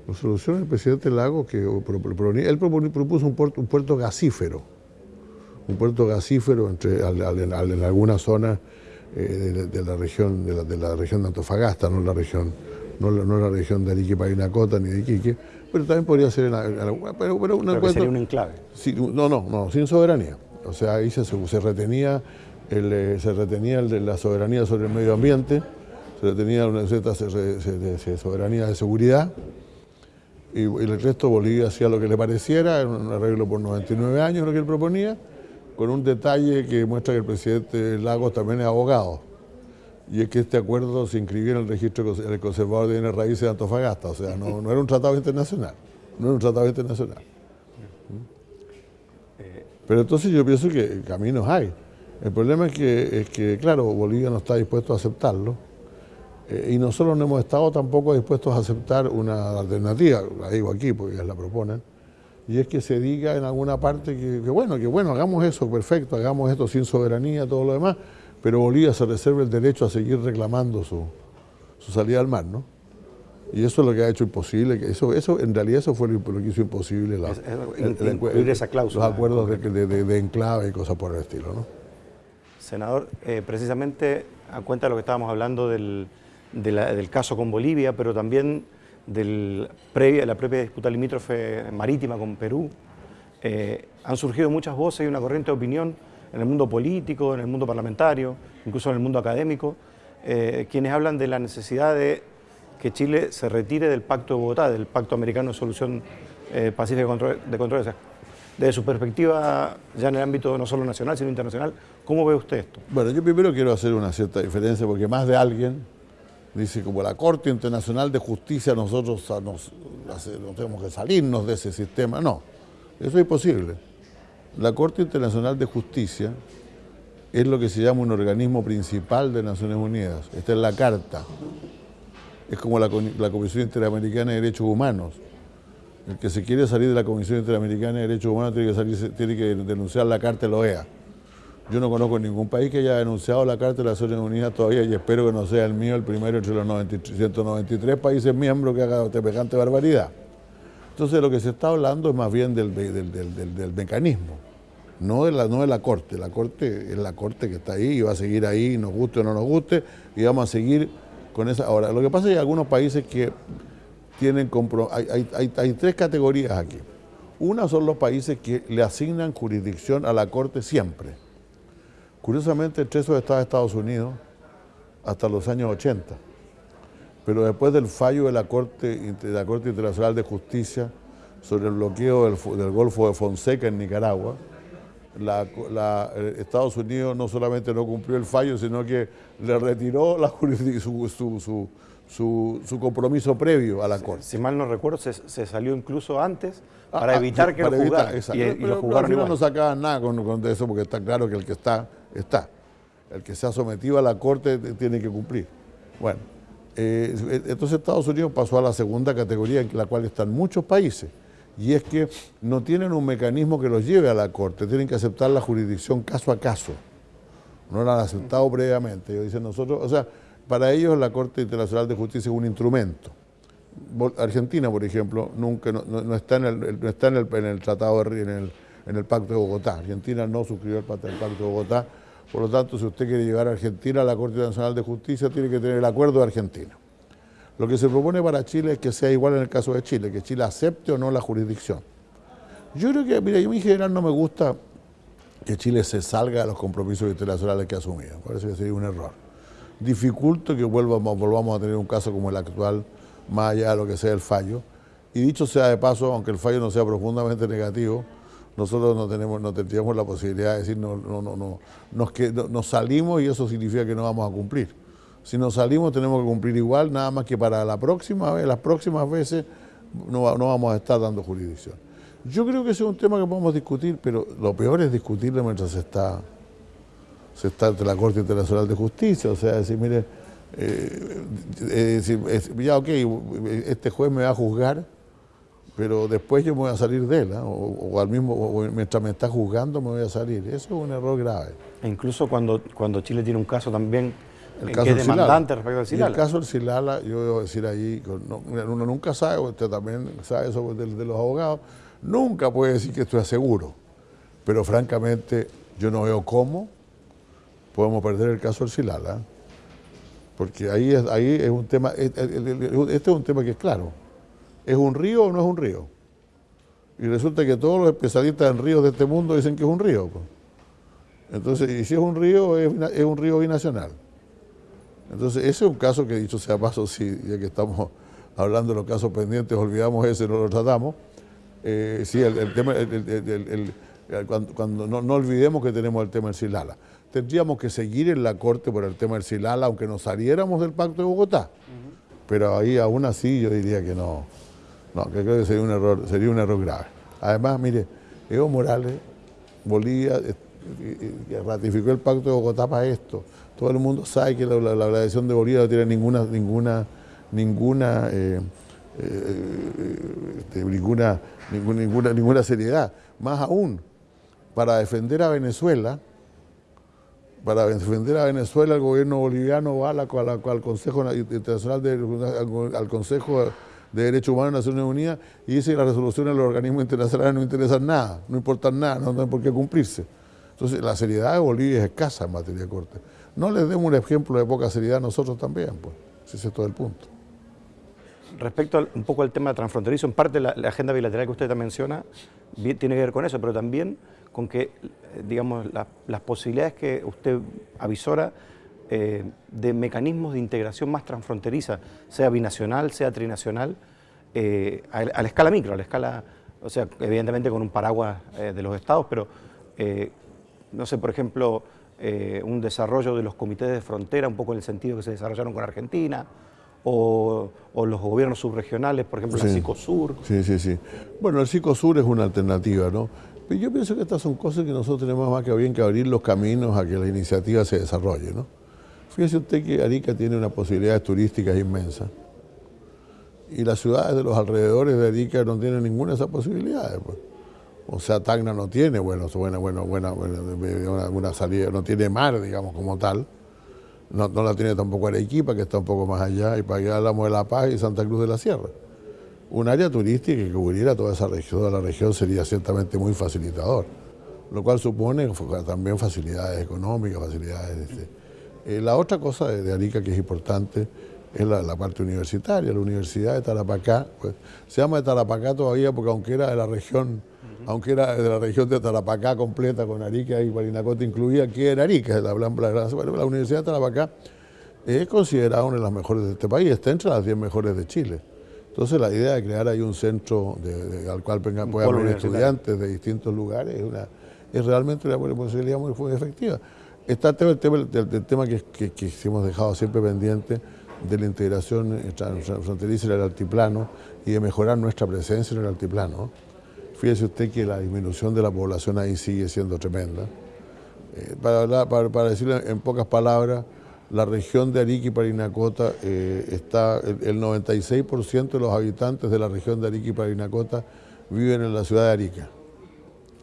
La solución del presidente Lago, que él propuso un puerto, un puerto gasífero, un puerto gasífero entre, en alguna zona eh, de, la región, de la, región de Antofagasta, no la región, no, la región de Arique, Parinacota ni de Iquique, pero también podría ser en, pero, pero, sería un enclave. no, no, no, sin soberanía. O sea, ahí se, retenía, el, eh, se retenía el de la soberanía sobre el medio ambiente, se retenía una cierta soberanía de seguridad, y, el resto Bolivia hacía lo que le pareciera, era un arreglo por 99 años lo que él proponía, con un detalle que muestra que el presidente Lagos también es abogado, y es que este acuerdo se inscribió en el registro del conservador de bienes raíces de Antofagasta, o sea, no, era un tratado internacional, no era un tratado internacional. Pero entonces yo pienso que caminos hay. El problema es que, es que claro, Bolivia no está dispuesto a aceptarlo, eh, y nosotros no hemos estado tampoco dispuestos a aceptar una alternativa, la digo aquí porque ellas la proponen, y es que se diga en alguna parte que, bueno, que bueno, hagamos eso, perfecto, hagamos esto sin soberanía, todo lo demás, pero Bolivia se reserva el derecho a seguir reclamando su, salida al mar, ¿no? Y eso es lo que ha hecho imposible, que eso, eso en realidad eso fue lo, que hizo imposible la, esa cláusula, los acuerdos de, enclave y cosas por el estilo, ¿no? Senador, eh, precisamente a cuenta de lo que estábamos hablando del, del caso con Bolivia, pero también de la propia disputa limítrofe marítima con Perú, eh, han surgido muchas voces y una corriente de opinión en el mundo político, en el mundo parlamentario, incluso en el mundo académico, eh, quienes hablan de la necesidad de que Chile se retire del Pacto de Bogotá, del Pacto Americano de Solución eh, Pacífica de Controversia. Desde su perspectiva, ya en el ámbito no solo nacional, sino internacional, ¿cómo ve usted esto? Bueno, yo primero quiero hacer una cierta diferencia, porque más de alguien Dice, como la Corte Internacional de Justicia, nosotros nos, tenemos que salirnos de ese sistema. No, eso es imposible. La Corte Internacional de Justicia es lo que se llama un organismo principal de Naciones Unidas. Esta es la Carta. Es como la, Comisión Interamericana de Derechos Humanos. El que se quiere salir de la Comisión Interamericana de Derechos Humanos tiene que, salir, tiene que denunciar la Carta de la OEA. Yo no conozco ningún país que haya denunciado la Carta de las Naciones Unidas todavía y espero que no sea el mío el primero entre los 193 países miembros que haga semejante barbaridad. Entonces lo que se está hablando es más bien del, mecanismo, no de, la, no de la Corte. La Corte es la Corte que está ahí y va a seguir ahí, nos guste o no nos guste, y vamos a seguir con esa... Ahora, lo que pasa es que hay algunos países que tienen... Hay, hay, hay tres categorías aquí. Una son los países que le asignan jurisdicción a la Corte siempre Curiosamente, entre esos estaba Estados Unidos hasta los años 80. Pero después del fallo de la Corte, Internacional de Justicia sobre el bloqueo del, Golfo de Fonseca en Nicaragua, eh, Estados Unidos no solamente no cumplió el fallo, sino que le retiró la su, su, compromiso previo a la Corte. Si mal no recuerdo, se, salió incluso antes ah, para ah, evitar que lo. Y, lo jugaron igual. no sacaban nada con, con, eso porque está claro que el que está está. El que se ha sometido a la Corte tiene que cumplir. Bueno, eh, entonces Estados Unidos pasó a la segunda categoría en la cual están muchos países, y es que no tienen un mecanismo que los lleve a la Corte, tienen que aceptar la jurisdicción caso a caso. No la han aceptado previamente. Ellos dicen nosotros, o sea, para ellos la Corte Internacional de Justicia es un instrumento. Argentina, por ejemplo, nunca no, está, en el, no está en el, tratado, en el, en el Pacto de Bogotá. Argentina no suscribió el Pacto de Bogotá por lo tanto, si usted quiere llevar a Argentina a la Corte Nacional de Justicia, tiene que tener el acuerdo de Argentina. Lo que se propone para Chile es que sea igual en el caso de Chile, que Chile acepte o no la jurisdicción. Yo creo que, mira, mí en general no me gusta que Chile se salga de los compromisos internacionales que ha asumido. Parece que sería un error. Dificulto que volvamos, volvamos a tener un caso como el actual, más allá de lo que sea el fallo. Y dicho sea de paso, aunque el fallo no sea profundamente negativo, nosotros no tenemos, no tendríamos la posibilidad de decir no, no, no, no, nos, que, nos salimos y eso significa que no vamos a cumplir. Si nos salimos tenemos que cumplir igual, nada más que para la próxima vez, las próximas veces no, no vamos a estar dando jurisdicción. Yo creo que ese es un tema que podemos discutir, pero lo peor es discutirlo mientras se está, se está ante la Corte Internacional de Justicia. O sea, decir, mire, eh, ya ok, este juez me va a juzgar, pero después yo me voy a salir de él, ¿ah? o, al mismo, mientras me está juzgando me voy a salir. Eso es un error grave. E incluso cuando, cuando Chile tiene un caso también el caso que es demandante respecto al Silala. el caso del Silala, yo debo decir ahí, uno nunca sabe, usted también sabe eso de, de, los abogados, nunca puede decir que esto es seguro. Pero francamente, yo no veo cómo podemos perder el caso del Silala. Porque ahí es, ahí es un tema, este es un tema que es claro. ¿Es un río o no es un río? Y resulta que todos los especialistas en ríos de este mundo dicen que es un río. Entonces, y si es un río, es, un río binacional. Entonces, ese es un caso que dicho sea paso, si ya que estamos hablando de los casos pendientes, olvidamos ese, no lo tratamos. Eh, sí, el, tema, cuando, no, olvidemos que tenemos el tema del Silala. Tendríamos que seguir en la Corte por el tema del Silala, aunque nos saliéramos del Pacto de Bogotá. Pero ahí aún así yo diría que no, no, que creo que sería un error, sería un error grave. Además, mire, Evo Morales, Bolivia, eh, ratificó el Pacto de Bogotá para esto todo el mundo sabe que la, la, de Bolivia no tiene ninguna, ninguna, ninguna, eh, eh, este, ninguna, ninguna, ninguna seriedad. Más aún, para defender a Venezuela, para defender a Venezuela el gobierno boliviano va al Consejo Internacional de, Derechos Humanos de Naciones Unidas y dice que las resoluciones de los organismos internacionales no interesan nada, no importan nada, no tienen por qué cumplirse. Entonces la seriedad de Bolivia es escasa en materia de corte. No les demos un ejemplo de poca seriedad a nosotros también, pues. Ese es todo el punto. Respecto un poco al tema transfronterizo, en parte la, agenda bilateral que usted menciona tiene que ver con eso, pero también con que, digamos, las posibilidades que usted avisora eh, de mecanismos de integración más transfronteriza, sea binacional, sea trinacional, eh, a, la escala micro, a la escala, o sea, evidentemente con un paraguas eh, de los estados, pero, no sé, por ejemplo, un desarrollo de los comités de frontera, un poco en el sentido que se desarrollaron con Argentina, o, los gobiernos subregionales, por ejemplo, el la Sur. Sí, sí, sí. Bueno, el Sur es una alternativa, ¿no? Pero yo pienso que estas son cosas que nosotros tenemos más que bien que abrir los caminos a que la iniciativa se desarrolle, ¿no? Fíjese usted que Arica tiene unas posibilidades turísticas inmensas. Y las ciudades de los alrededores de Arica no tienen ninguna de esas posibilidades. Pues. O sea, Tacna no tiene bueno, buena, bueno, buena, buena, salida, no tiene mar, digamos, como tal. No, la tiene tampoco Arequipa, que está un poco más allá, y para allá hablamos de La Paz y Santa Cruz de la Sierra. Un área turística que cubriera toda esa región, toda la región sería ciertamente muy facilitador, lo cual supone también facilidades económicas, facilidades... Este. Eh, la otra cosa de, Arica que es importante es la, parte universitaria, la Universidad de Tarapacá, pues, se llama de Tarapacá todavía porque aunque era de la región aunque era de la región de Tarapacá completa, con Arica y Guarinacote incluía, que era Arica, la, la, la Universidad de Tarapacá es considerada una de las mejores de este país, está entre las 10 mejores de Chile. Entonces la idea de crear ahí un centro al cual puedan venir estudiantes de distintos lugares es, una, es realmente una posibilidad muy, muy efectiva. Está el tema, del, tema que, que, hemos dejado siempre pendiente de la integración fronteriza en el altiplano y de mejorar nuestra presencia en el altiplano. Fíjese usted que la disminución de la población ahí sigue siendo tremenda. Eh, para, para, decirlo en pocas palabras, la región de Arica y Parinacota eh, está, el, 96% de los habitantes de la región de Arica y Parinacota viven en la ciudad de Arica.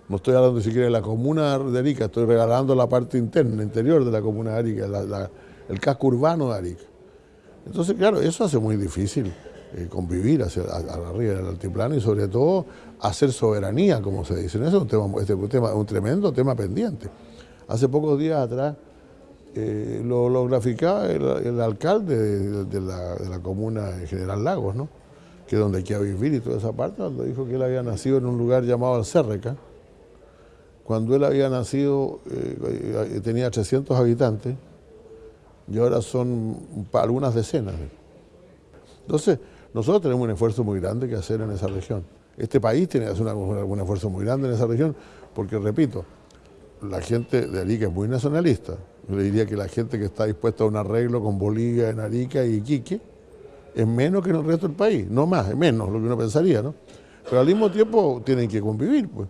No estoy hablando siquiera de la comuna de Arica, estoy regalando la parte interna, interior de la comuna de Arica, el casco urbano de Arica. Entonces, claro, eso hace muy difícil eh, convivir hacia, arriba del altiplano y sobre todo hacer soberanía, como se dice. Eso es un tema, este, un, tema, un tremendo tema pendiente. Hace pocos días atrás eh, lo, graficaba el, alcalde de, la, comuna de General Lagos, ¿no? que es donde hay vivir y toda esa parte, cuando dijo que él había nacido en un lugar llamado Alcérreca. Cuando él había nacido eh, tenía 300 habitantes y ahora son algunas decenas. Entonces, nosotros tenemos un esfuerzo muy grande que hacer en esa región. Este país tiene que hacer un esfuerzo muy grande en esa región, porque repito, la gente de Arica es muy nacionalista. Yo le diría que la gente que está dispuesta a un arreglo con Bolivia en Arica y Iquique es menos que en el resto del país, no más, es menos lo que uno pensaría, ¿no? Pero al mismo tiempo tienen que convivir, pues.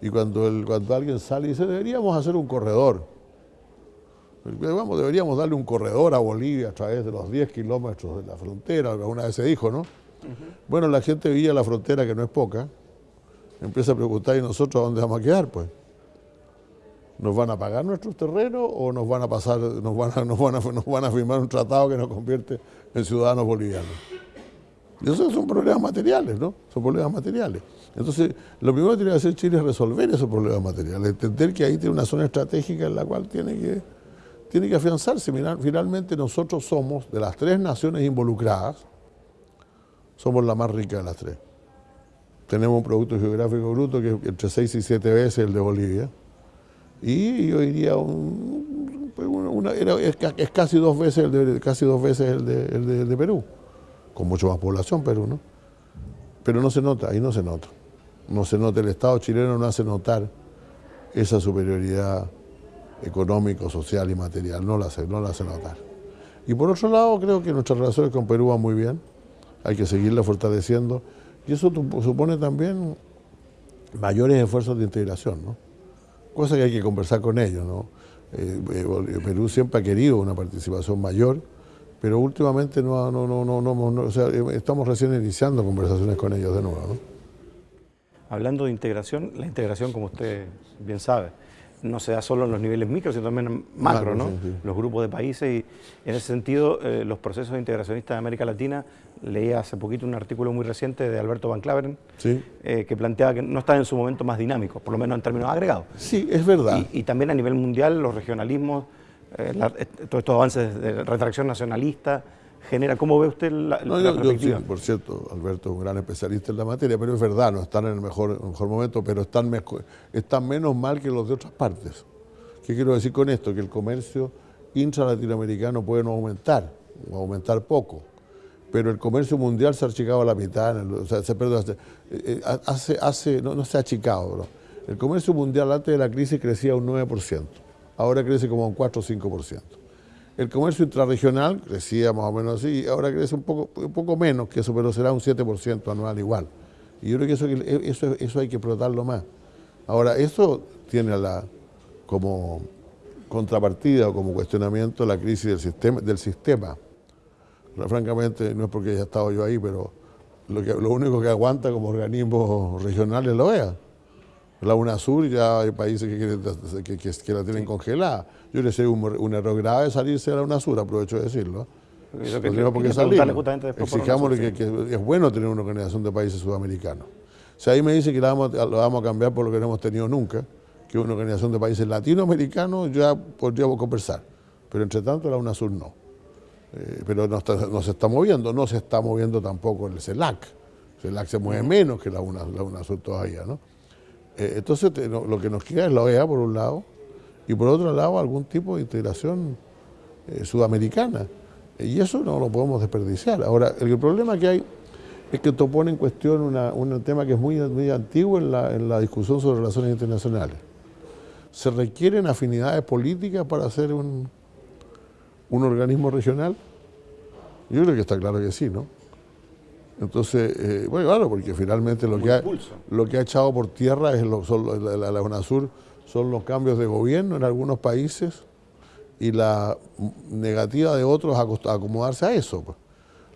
Y cuando, el, cuando alguien sale y dice, deberíamos hacer un corredor. Vamos, deberíamos darle un corredor a Bolivia a través de los 10 kilómetros de la frontera, alguna vez se dijo, ¿no? Bueno, la gente veía la frontera, que no es poca, empieza a preguntar, ¿y nosotros a dónde vamos a quedar, pues? ¿Nos van a pagar nuestros terrenos o nos van a pasar, nos van a, nos van a, firmar un tratado que nos convierte en ciudadanos bolivianos? Y esos son problemas materiales, ¿no? Son problemas materiales. Entonces, lo primero que tiene que hacer Chile es resolver esos problemas materiales, entender que ahí tiene una zona estratégica en la cual tiene que, tiene que afianzarse. Finalmente nosotros somos, de las tres naciones involucradas, somos la más rica de las tres. Tenemos un producto geográfico bruto que es entre 6 y 7 veces el de Bolivia. Y yo diría, un, es, casi dos veces el de, casi dos veces el de, el de Perú con mucho más población Perú, ¿no? Pero no se nota, ahí no se nota. No se nota, el Estado chileno no hace notar esa superioridad económico, social y material, no la hace, no la hace notar. Y por otro lado, creo que nuestras relaciones con Perú van muy bien, hay que seguirla fortaleciendo, y eso supone también mayores esfuerzos de integración, ¿no? Cosa que hay que conversar con ellos, ¿no? Eh, eh, Perú siempre ha querido una participación mayor, pero últimamente no, no, no, no, no, o sea, estamos recién iniciando conversaciones con ellos de nuevo. ¿no? Hablando de integración, la integración, como usted bien sabe, no se da solo en los niveles micro, sino también en macro, ¿no? Los grupos de países y en ese sentido eh, los procesos de integracionistas de América Latina, leí hace poquito un artículo muy reciente de Alberto Van Claveren, eh, que planteaba que no están en su momento más dinámicos, por lo menos en términos agregados. Sí, es verdad. y también a nivel mundial los regionalismos eh, todos estos avances de retracción nacionalista, genera, ¿cómo ve usted la, no, yo, por cierto, Alberto es un gran especialista en la materia, pero es verdad, no están en el mejor, mejor momento, pero están, están menos mal que los de otras partes. ¿Qué quiero decir con esto? Que el comercio intra-latinoamericano puede no aumentar, o aumentar poco, pero el comercio mundial se ha achicado a la mitad, o sea, se, perdón, eh, eh, hace, hace, no, no se ha achicado, bro. el comercio mundial antes de la crisis crecía un 9% ahora crece como un 4 o 5%. El comercio intrarregional crecía más o menos así, ahora crece un poco, un poco menos que eso, pero será un 7% anual igual. Y yo creo que eso, eso, eso hay que explotarlo más. Ahora, eso tiene la, como contrapartida o como cuestionamiento la crisis del sistema. Francamente, no es porque haya estado yo ahí, pero lo, lo único que aguanta como organismo regional es la OEA. La UNASUR ya hay países que, que, la tienen congelada. Yo le sé un, error grave salirse de la UNASUR, aprovecho de decirlo. Eso que, porque salir. Exijamos que, es bueno tener una organización de países sudamericanos. Si ahí me dice que la vamos, lo vamos a cambiar por lo que no hemos tenido nunca, que es una organización de países latinoamericanos, ya podríamos conversar. Pero entre tanto la UNASUR no. Eh, pero no, no, se está moviendo, no se está moviendo tampoco el CELAC. El CELAC se mueve menos que la, la UNASUR todavía, ¿no? Eh, entonces lo que nos queda es la OEA por un lado y por otro lado algún tipo de integración eh, sudamericana. Y eso no lo podemos desperdiciar. Ahora, el problema que hay es que esto pone en cuestión un tema que es muy, muy antiguo en la, discusión sobre relaciones internacionales. ¿Se requieren afinidades políticas para hacer un, un organismo regional? Yo creo que está claro que sí, ¿no? Entonces, eh, bueno, claro, porque finalmente lo que, ha, lo que ha echado por tierra es lo, son, la, la, UNASUR son los cambios de gobierno en algunos países y la negativa de otros a acomodarse a eso. Pues.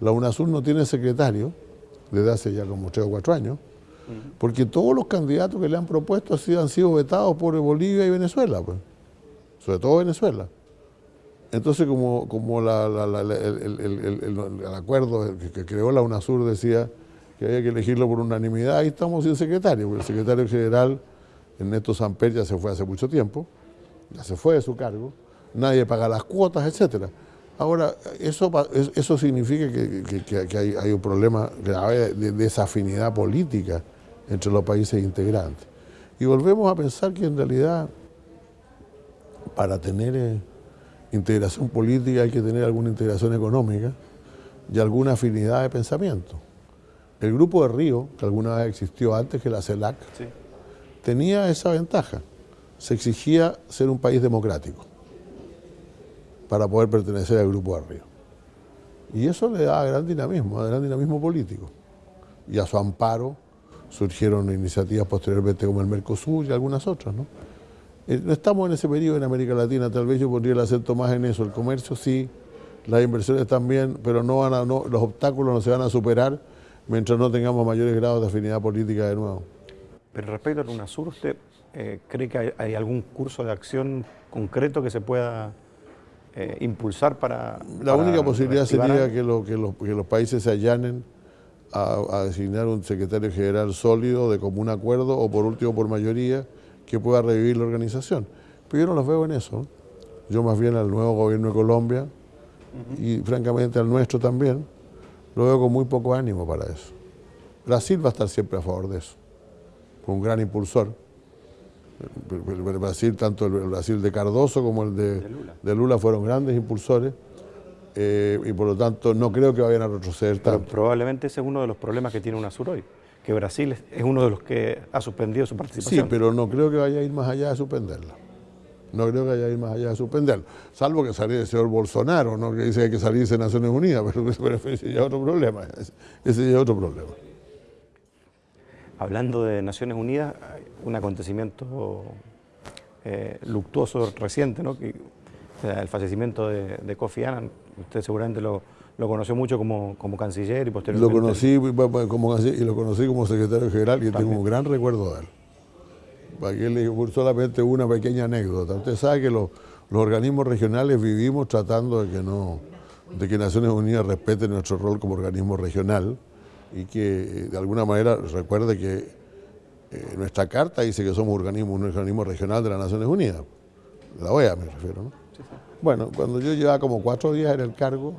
La UNASUR no tiene secretario desde hace ya como tres o cuatro años, porque todos los candidatos que le han propuesto han sido vetados por Bolivia y Venezuela, pues. sobre todo Venezuela. Entonces, como, como el, acuerdo que, creó la UNASUR decía que había que elegirlo por unanimidad, ahí estamos sin secretario, porque el secretario general, Ernesto Samper, ya se fue hace mucho tiempo, ya se fue de su cargo, nadie paga las cuotas, etcétera. Ahora, eso, eso significa que, hay, un problema grave de desafinidad política entre los países integrantes. Y volvemos a pensar que en realidad, para tener... Eh, integración política hay que tener alguna integración económica y alguna afinidad de pensamiento. El grupo de Río, que alguna vez existió antes que la CELAC, tenía esa ventaja. Se exigía ser un país democrático para poder pertenecer al grupo de Río. Y eso le da gran dinamismo, gran dinamismo político. Y a su amparo surgieron iniciativas posteriormente como el Mercosur y algunas otras. ¿no? Eh, no estamos en ese periodo en América Latina, tal vez yo pondría el acento más en eso, el comercio sí, las inversiones también, pero no van a, no, los obstáculos no se van a superar mientras no tengamos mayores grados de afinidad política de nuevo. Pero respecto a UNASUR, ¿usted eh, cree que hay, algún curso de acción concreto que se pueda eh, impulsar para... La única posibilidad sería que, que, los, países se allanen a, designar un secretario general sólido de común acuerdo o por último por mayoría que pueda revivir la organización. Pero yo no los veo en eso. Yo más bien al nuevo gobierno de Colombia y francamente al nuestro también, lo veo con muy poco ánimo para eso. Brasil va a estar siempre a favor de eso, un gran impulsor. El Brasil, tanto el Brasil de Cardoso como el de, Lula. fueron grandes impulsores eh, y por lo tanto no creo que vayan a retroceder tanto. probablemente ese es uno de los problemas que tiene UNASUR hoy, que Brasil es uno de los que ha suspendido su participación. Sí, pero no creo que vaya a ir más allá de suspenderla. No creo que haya ir más allá de suspenderlo. Salvo que saliera el señor Bolsonaro, ¿no? que dice que hay que salirse de Naciones Unidas, pero, ese ya es otro problema. Ese ya es otro problema. Hablando de Naciones Unidas, un acontecimiento eh, luctuoso reciente, ¿no? Que, el fallecimiento de, Kofi Annan, usted seguramente lo, conoció mucho como, como, canciller y posteriormente... Lo conocí como y lo conocí como secretario general y tengo un gran recuerdo de él. Aquí le solamente una pequeña anécdota. Usted sabe que los, organismos regionales vivimos tratando de que no, de que Naciones Unidas respete nuestro rol como organismo regional y que de alguna manera recuerde que eh, nuestra carta dice que somos organismo, un organismo regional de las Naciones Unidas. La OEA me refiero, ¿no? Bueno, cuando yo llevaba como cuatro días en el cargo,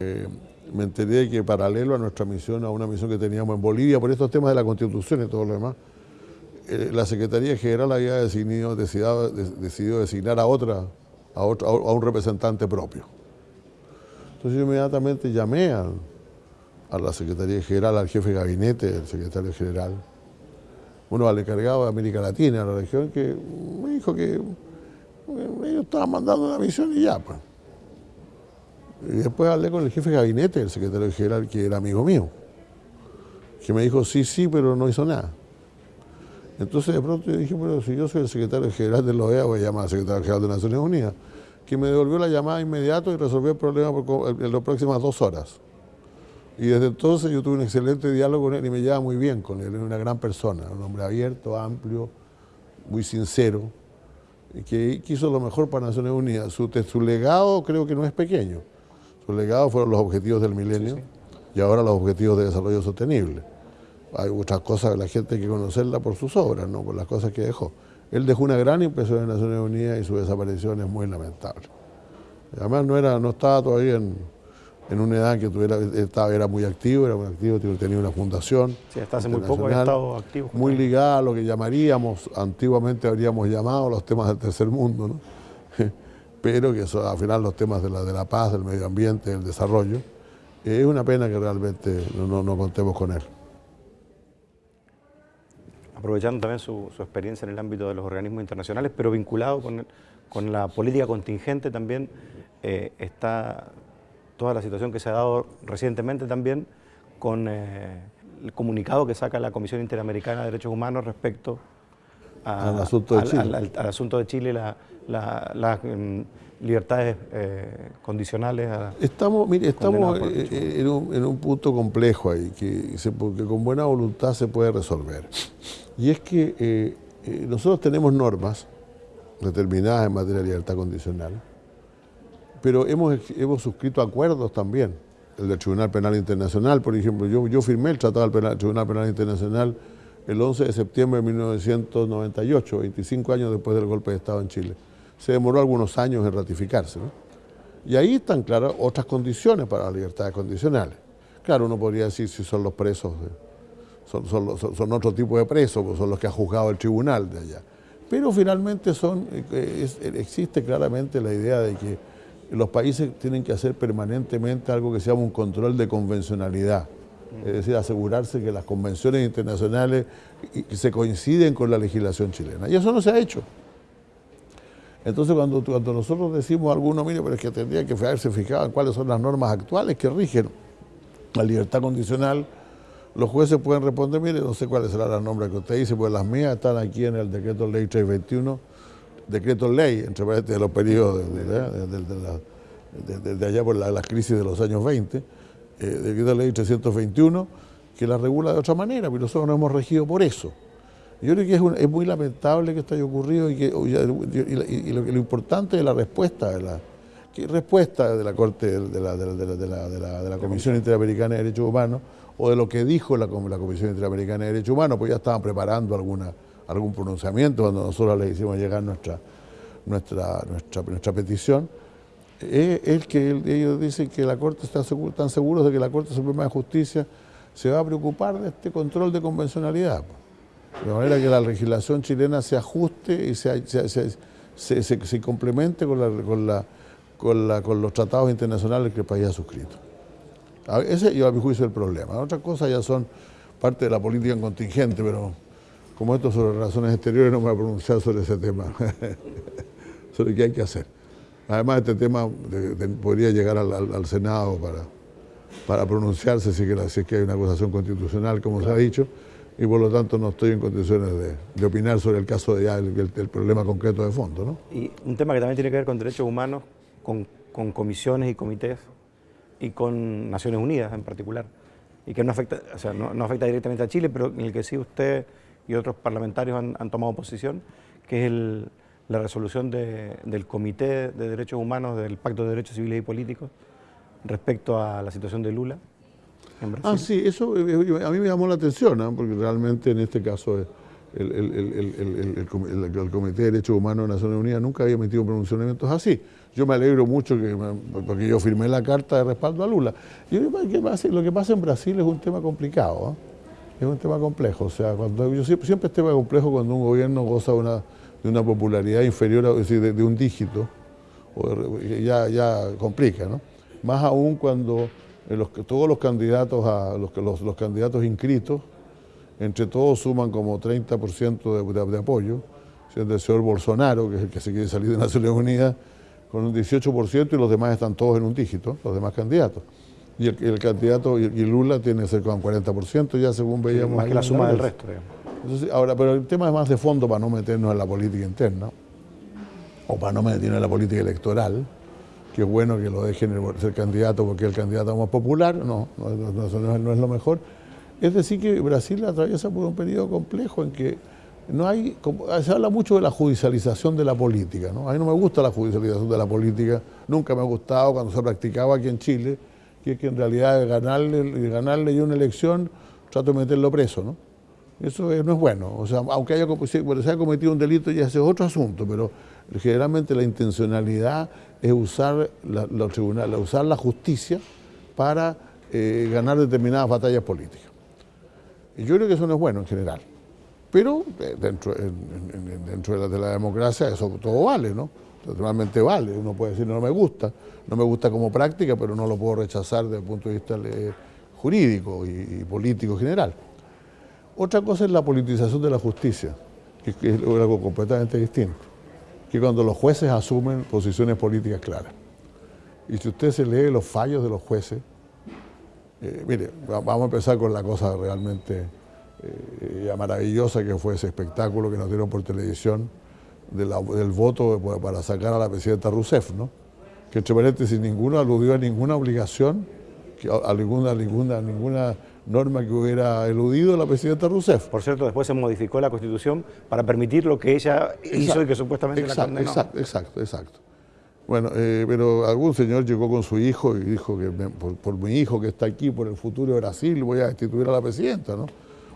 eh, me enteré de que paralelo a nuestra misión, a una misión que teníamos en Bolivia, por estos temas de la Constitución y todo lo demás, eh, la Secretaría General había decidido, decidido, designar a otra, a, a un representante propio. Entonces yo inmediatamente llamé a, la Secretaría General, al jefe de gabinete del secretario general, uno al encargado de América Latina, a la región, que me dijo que ellos estaban mandando una misión y ya, pues. Y después hablé con el jefe de gabinete del secretario general, que era amigo mío, que me dijo, sí, sí, pero no hizo nada. Entonces de pronto yo dije, bueno, si yo soy el secretario general de la OEA, voy a llamar al secretario general de Naciones Unidas, que me devolvió la llamada inmediato y resolvió el problema en las próximas dos horas. Y desde entonces yo tuve un excelente diálogo con él y me llevaba muy bien con él, era una gran persona, un hombre abierto, amplio, muy sincero, que quiso lo mejor para Naciones Unidas. Su, su legado creo que no es pequeño, su legado fueron los objetivos del milenio y ahora los objetivos de desarrollo sostenible hay otras cosas, la gente hay que conocerla por sus obras, no por las cosas que dejó. Él dejó una gran impresión en Naciones Unidas y su desaparición es muy lamentable. Además no, era, no estaba todavía en, una edad que tuviera, estaba, era muy activo, era muy activo, tenía una fundación. Sí, hasta hace muy poco había estado activo. Muy ligada a lo que llamaríamos, antiguamente habríamos llamado los temas del tercer mundo, ¿no? Pero que son al final los temas de la, de la paz, del medio ambiente, del desarrollo. Es una pena que realmente no contemos con él aprovechando también su, experiencia en el ámbito de los organismos internacionales, pero vinculado con, la política contingente también eh, está toda la situación que se ha dado recientemente también con eh, el comunicado que saca la Comisión Interamericana de Derechos Humanos respecto al asunto de Chile, al, asunto de Chile las mm, libertades eh, condicionales. estamos mire, estamos en un, en un, punto complejo ahí, que, que con buena voluntad se puede resolver. Y es que eh, eh, nosotros tenemos normas determinadas en materia de libertad condicional, pero hemos, hemos suscrito acuerdos también, el del Tribunal Penal Internacional, por ejemplo, yo, yo firmé el Tratado del Tribunal Penal Internacional el 11 de septiembre de 1998, 25 años después del golpe de Estado en Chile. Se demoró algunos años en ratificarse. Y ahí están claras otras condiciones para las libertades condicionales. Claro, uno podría decir si son los presos son, otro tipo de presos, pues son los que ha juzgado el tribunal de allá. Pero finalmente son, eh, existe claramente la idea de que los países tienen que hacer permanentemente algo que se llama un control de convencionalidad. Es decir, asegurarse que las convenciones internacionales se coinciden con la legislación chilena. Y eso no se ha hecho. Entonces, cuando, cuando nosotros decimos a alguno, mire, pero es que tendría que haberse fijado en cuáles son las normas actuales que rigen la libertad condicional, los jueces pueden responder, mire, no sé cuál será la nombre que usted dice, pues las mías están aquí en el decreto ley 321, decreto ley, entre de los periodos de, allá por la, crisis de los años 20, eh, decreto ley 321, que la regula de otra manera, pero nosotros nos hemos regido por eso. Yo creo que es, muy lamentable que esto haya ocurrido y, que, lo, importante es la respuesta de la respuesta de la Corte de la, de la Comisión Interamericana de Derechos Humanos o de lo que dijo la, la Comisión Interamericana de Derechos Humanos, pues ya estaban preparando alguna, algún pronunciamiento cuando nosotros les hicimos llegar nuestra, nuestra, nuestra, nuestra petición, es, que ellos dicen que la Corte está están seguros de que la Corte Suprema de Justicia se va a preocupar de este control de convencionalidad. De manera que la legislación chilena se ajuste y se, complemente con, los tratados internacionales que el país ha suscrito. Ese yo a mi juicio es el problema. Otras cosas ya son parte de la política contingente, pero como esto sobre relaciones exteriores no me voy a pronunciar sobre ese tema, sobre qué hay que hacer. Además este tema podría llegar al, Senado para, para pronunciarse si, que es que hay una acusación constitucional, como se ha dicho, y por lo tanto no estoy en condiciones de, opinar sobre el caso de ya el, problema concreto de fondo. ¿no? Y un tema que también tiene que ver con derechos humanos, con, con comisiones y comités y con Naciones Unidas en particular, y que no afecta, o sea, no, afecta directamente a Chile, pero en el que sí usted y otros parlamentarios han, tomado posición, que es la resolución del Comité de Derechos Humanos del Pacto de Derechos Civiles y Políticos respecto a la situación de Lula en Brasil. Ah, sí, eso eh, eh, a mí me llamó la atención, porque realmente en este caso... El, el, Comité de Derechos Humanos de Naciones Unidas nunca había emitido pronunciamientos así. Yo me alegro mucho que, porque yo firmé la carta de respaldo a Lula. Yo, lo que pasa en Brasil es un tema complicado, ¿eh? es un tema complejo. O sea, cuando, yo siempre, siempre es tema complejo cuando un gobierno goza de una, de una popularidad inferior, a, decir, de, un dígito, ya, ya complica, ¿no? Más aún cuando los, todos los candidatos, a, los, los, los candidatos inscritos entre todos suman como 30% de, de, apoyo, siendo el señor Bolsonaro, que es el que se quiere salir de Naciones Unidas, con un 18% y los demás están todos en un dígito, los demás candidatos. Y el, candidato, y, Lula tiene cerca de un 40% ya según veíamos. más que la suma del resto, Entonces, ahora, pero el tema es más de fondo para no meternos en la política interna, o para no meternos en la política electoral, que es bueno que lo dejen ser candidato porque es el candidato más popular, no, no es lo mejor es decir, que Brasil atraviesa por un periodo complejo en que no hay, se habla mucho de la judicialización de la política, ¿no? A mí no me gusta la judicialización de la política, nunca me ha gustado cuando se practicaba aquí en Chile, que es que en realidad ganarle, ganarle yo una elección, trato de meterlo preso, ¿no? Eso no es bueno, o sea, aunque haya, se haya cometido un delito ya ese es otro asunto, pero generalmente la intencionalidad es usar la, usar la justicia para eh, ganar determinadas batallas políticas. Y yo creo que eso no es bueno en general. Pero eh, dentro, de, la, democracia eso todo vale, ¿no? Totalmente vale. Uno puede decir no me gusta, no me gusta como práctica, pero no lo puedo rechazar desde el punto de vista eh, jurídico y, político general. Otra cosa es la politización de la justicia, que, es algo completamente distinto. Que cuando los jueces asumen posiciones políticas claras. Y si usted se lee los fallos de los jueces, eh, mire, vamos a empezar con la cosa realmente eh, maravillosa que fue ese espectáculo que nos dieron por televisión del voto para sacar a la presidenta Rousseff, ¿no? que entre paréntesis ninguno aludió a ninguna obligación, a ninguna, ninguna, ninguna norma que hubiera eludido la presidenta Rousseff. Por cierto, después se modificó la Constitución para permitir lo que ella hizo y que supuestamente la condenó. Exacto, exacto, exacto. Bueno, eh, pero algún señor llegó con su hijo y dijo que por, mi hijo que está aquí, por el futuro de Brasil, voy a destituir a la presidenta, ¿no?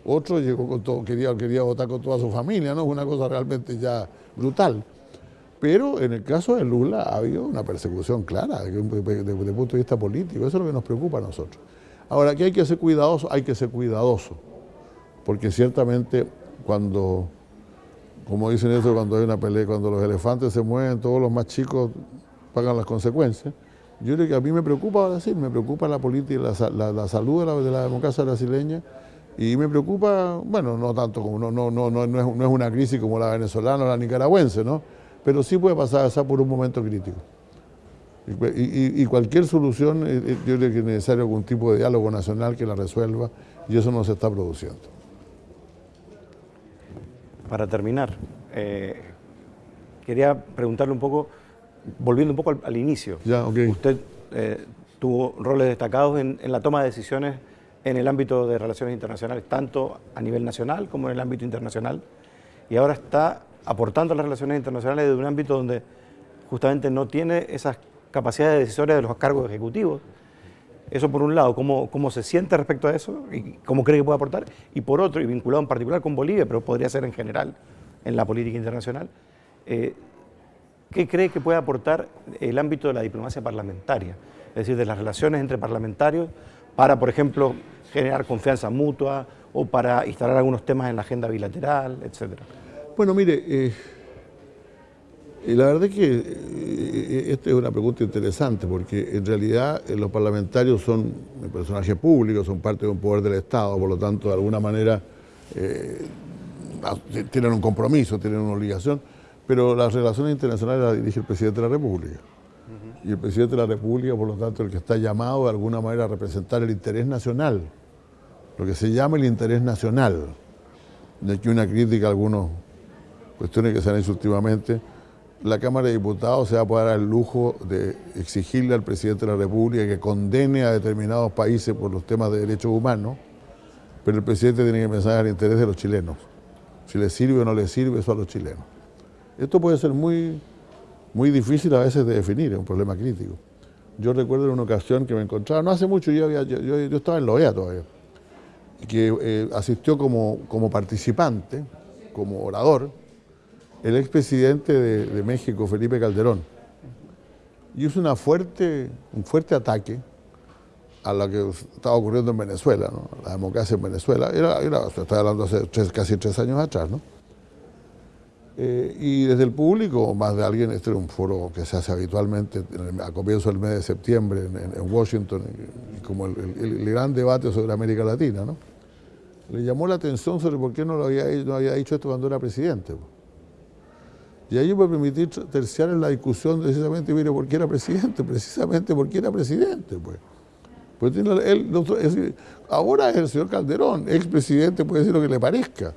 Otro llegó con todo, quería, quería votar con toda su familia, ¿no? Es una cosa realmente ya brutal. Pero en el caso de Lula ha habido una persecución clara desde el punto de vista político. Eso es lo que nos preocupa a nosotros. Ahora, que hay que ser cuidadoso, hay que ser cuidadoso. Porque ciertamente cuando como dicen eso cuando hay una pelea, cuando los elefantes se mueven, todos los más chicos pagan las consecuencias. Yo creo que a mí me preocupa Brasil, me preocupa la política, la, la, salud de la, democracia brasileña y me preocupa, bueno, no tanto como, no, no, no, no, es, no es una crisis como la venezolana o la nicaragüense, ¿no? Pero sí puede pasar por un momento crítico. Y, cualquier solución, eh, eh, yo creo que es necesario algún tipo de diálogo nacional que la resuelva y eso no se está produciendo. Para terminar, eh, quería preguntarle un poco, volviendo un poco al, inicio. Ya, Usted tuvo roles destacados en, la toma de decisiones en el ámbito de relaciones internacionales, tanto a nivel nacional como en el ámbito internacional, y ahora está aportando a las relaciones internacionales de un ámbito donde justamente no tiene esas capacidades decisorias de los cargos ejecutivos. Eso por un lado, cómo, cómo se siente respecto a eso y cómo cree que puede aportar, y por otro, y vinculado en particular con Bolivia, pero podría ser en general en la política internacional, eh, ¿qué cree que puede aportar el ámbito de la diplomacia parlamentaria? Es decir, de las relaciones entre parlamentarios para, por ejemplo, generar confianza mutua o para instalar algunos temas en la agenda bilateral, etcétera. Bueno, mire, eh, la verdad es que eh, esta es una pregunta interesante porque en realidad eh, los parlamentarios son personajes públicos, son parte de un poder del Estado, por lo tanto de alguna manera tienen un compromiso, tienen una obligación, pero las relaciones internacionales las dirige el presidente de la República. Y el presidente de la República, por lo tanto, el que está llamado de alguna manera a representar el interés nacional, lo que se llama el interés nacional. De aquí una crítica a algunos cuestiones que se han hecho últimamente, la Cámara de Diputados se va a poder dar el lujo de exigirle al presidente de la República que condene a determinados países por los temas de derechos humanos, pero el presidente tiene que pensar en el interés de los chilenos. Si le sirve o no le sirve eso a los chilenos. Esto puede ser muy, muy difícil a veces de definir, es un problema crítico. Yo recuerdo en una ocasión que me encontraba, no hace mucho, yo, yo, estaba en Loea todavía, que eh, asistió como, como participante, como orador, el expresidente de, de México, Felipe Calderón, hizo una fuerte, un fuerte ataque a lo que estaba ocurriendo en Venezuela, la democracia en Venezuela. Era, era hablando hace casi tres años atrás, ¿no? Eh, y desde el público, más de alguien, este era un foro que se hace habitualmente a comienzos del mes de septiembre en, Washington, como el, gran debate sobre América Latina, ¿no? Le llamó la atención sobre por qué no, lo había, no había dicho esto cuando era presidente. Y ahí me permitir terciar en la discusión precisamente, mire, ¿por qué era presidente? Precisamente porque era presidente, pues. pues él, ahora es el señor Calderón, expresidente puede decir lo que le parezca,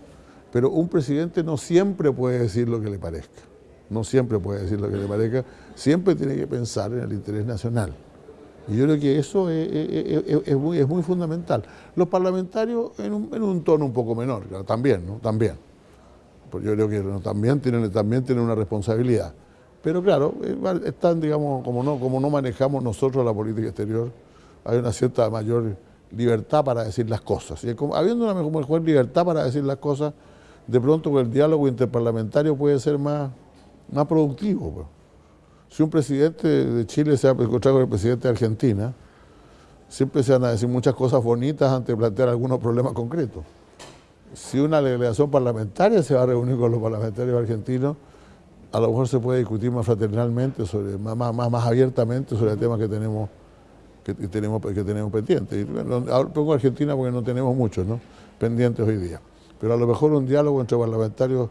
pero un presidente no siempre puede decir lo que le parezca, no siempre puede decir lo que le parezca, siempre tiene que pensar en el interés nacional. Y yo creo que eso es, muy, es muy, fundamental. Los parlamentarios en un, en un tono un poco menor, también, ¿no? También yo creo que también tienen, también tienen una responsabilidad. Pero claro, están, digamos, como no, como no manejamos nosotros la política exterior, hay una cierta mayor libertad para decir las cosas. Y habiendo una mejor libertad para decir las cosas, de pronto el diálogo interparlamentario puede ser más, más productivo. Pues. Si un presidente de Chile se ha encontrado con el presidente de Argentina, siempre se van a decir muchas cosas bonitas antes de plantear algunos problemas concretos si una delegación parlamentaria se va a reunir con los parlamentarios argentinos, a lo mejor se puede discutir más fraternalmente, sobre, más, más, más abiertamente sobre el tema que tenemos que, tenemos, que tenemos pendientes. Y, bueno, pongo Argentina porque no tenemos muchos ¿no? pendientes hoy día. Pero a lo mejor un diálogo entre parlamentarios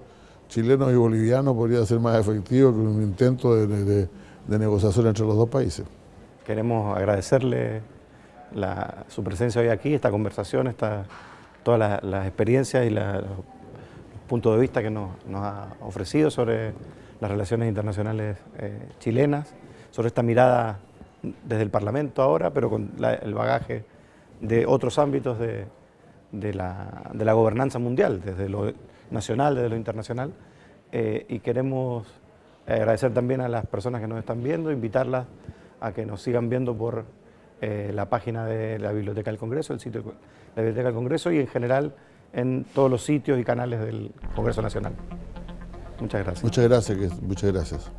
chilenos y bolivianos podría ser más efectivo que un intento de, de, negociación entre los dos países. Queremos agradecerle su presencia hoy aquí, esta conversación, esta todas las, experiencias y los puntos de vista que nos, ha ofrecido sobre las relaciones internacionales eh, chilenas, sobre esta mirada desde el Parlamento ahora, pero con el bagaje de otros ámbitos de, la, gobernanza mundial, desde lo nacional, desde lo internacional, eh, y queremos agradecer también a las personas que nos están viendo, invitarlas a que nos sigan viendo por eh, la página de la Biblioteca del Congreso, el sitio de la Biblioteca del Congreso y en general en todos los sitios y canales del Congreso Nacional. Muchas gracias. Muchas gracias, muchas gracias.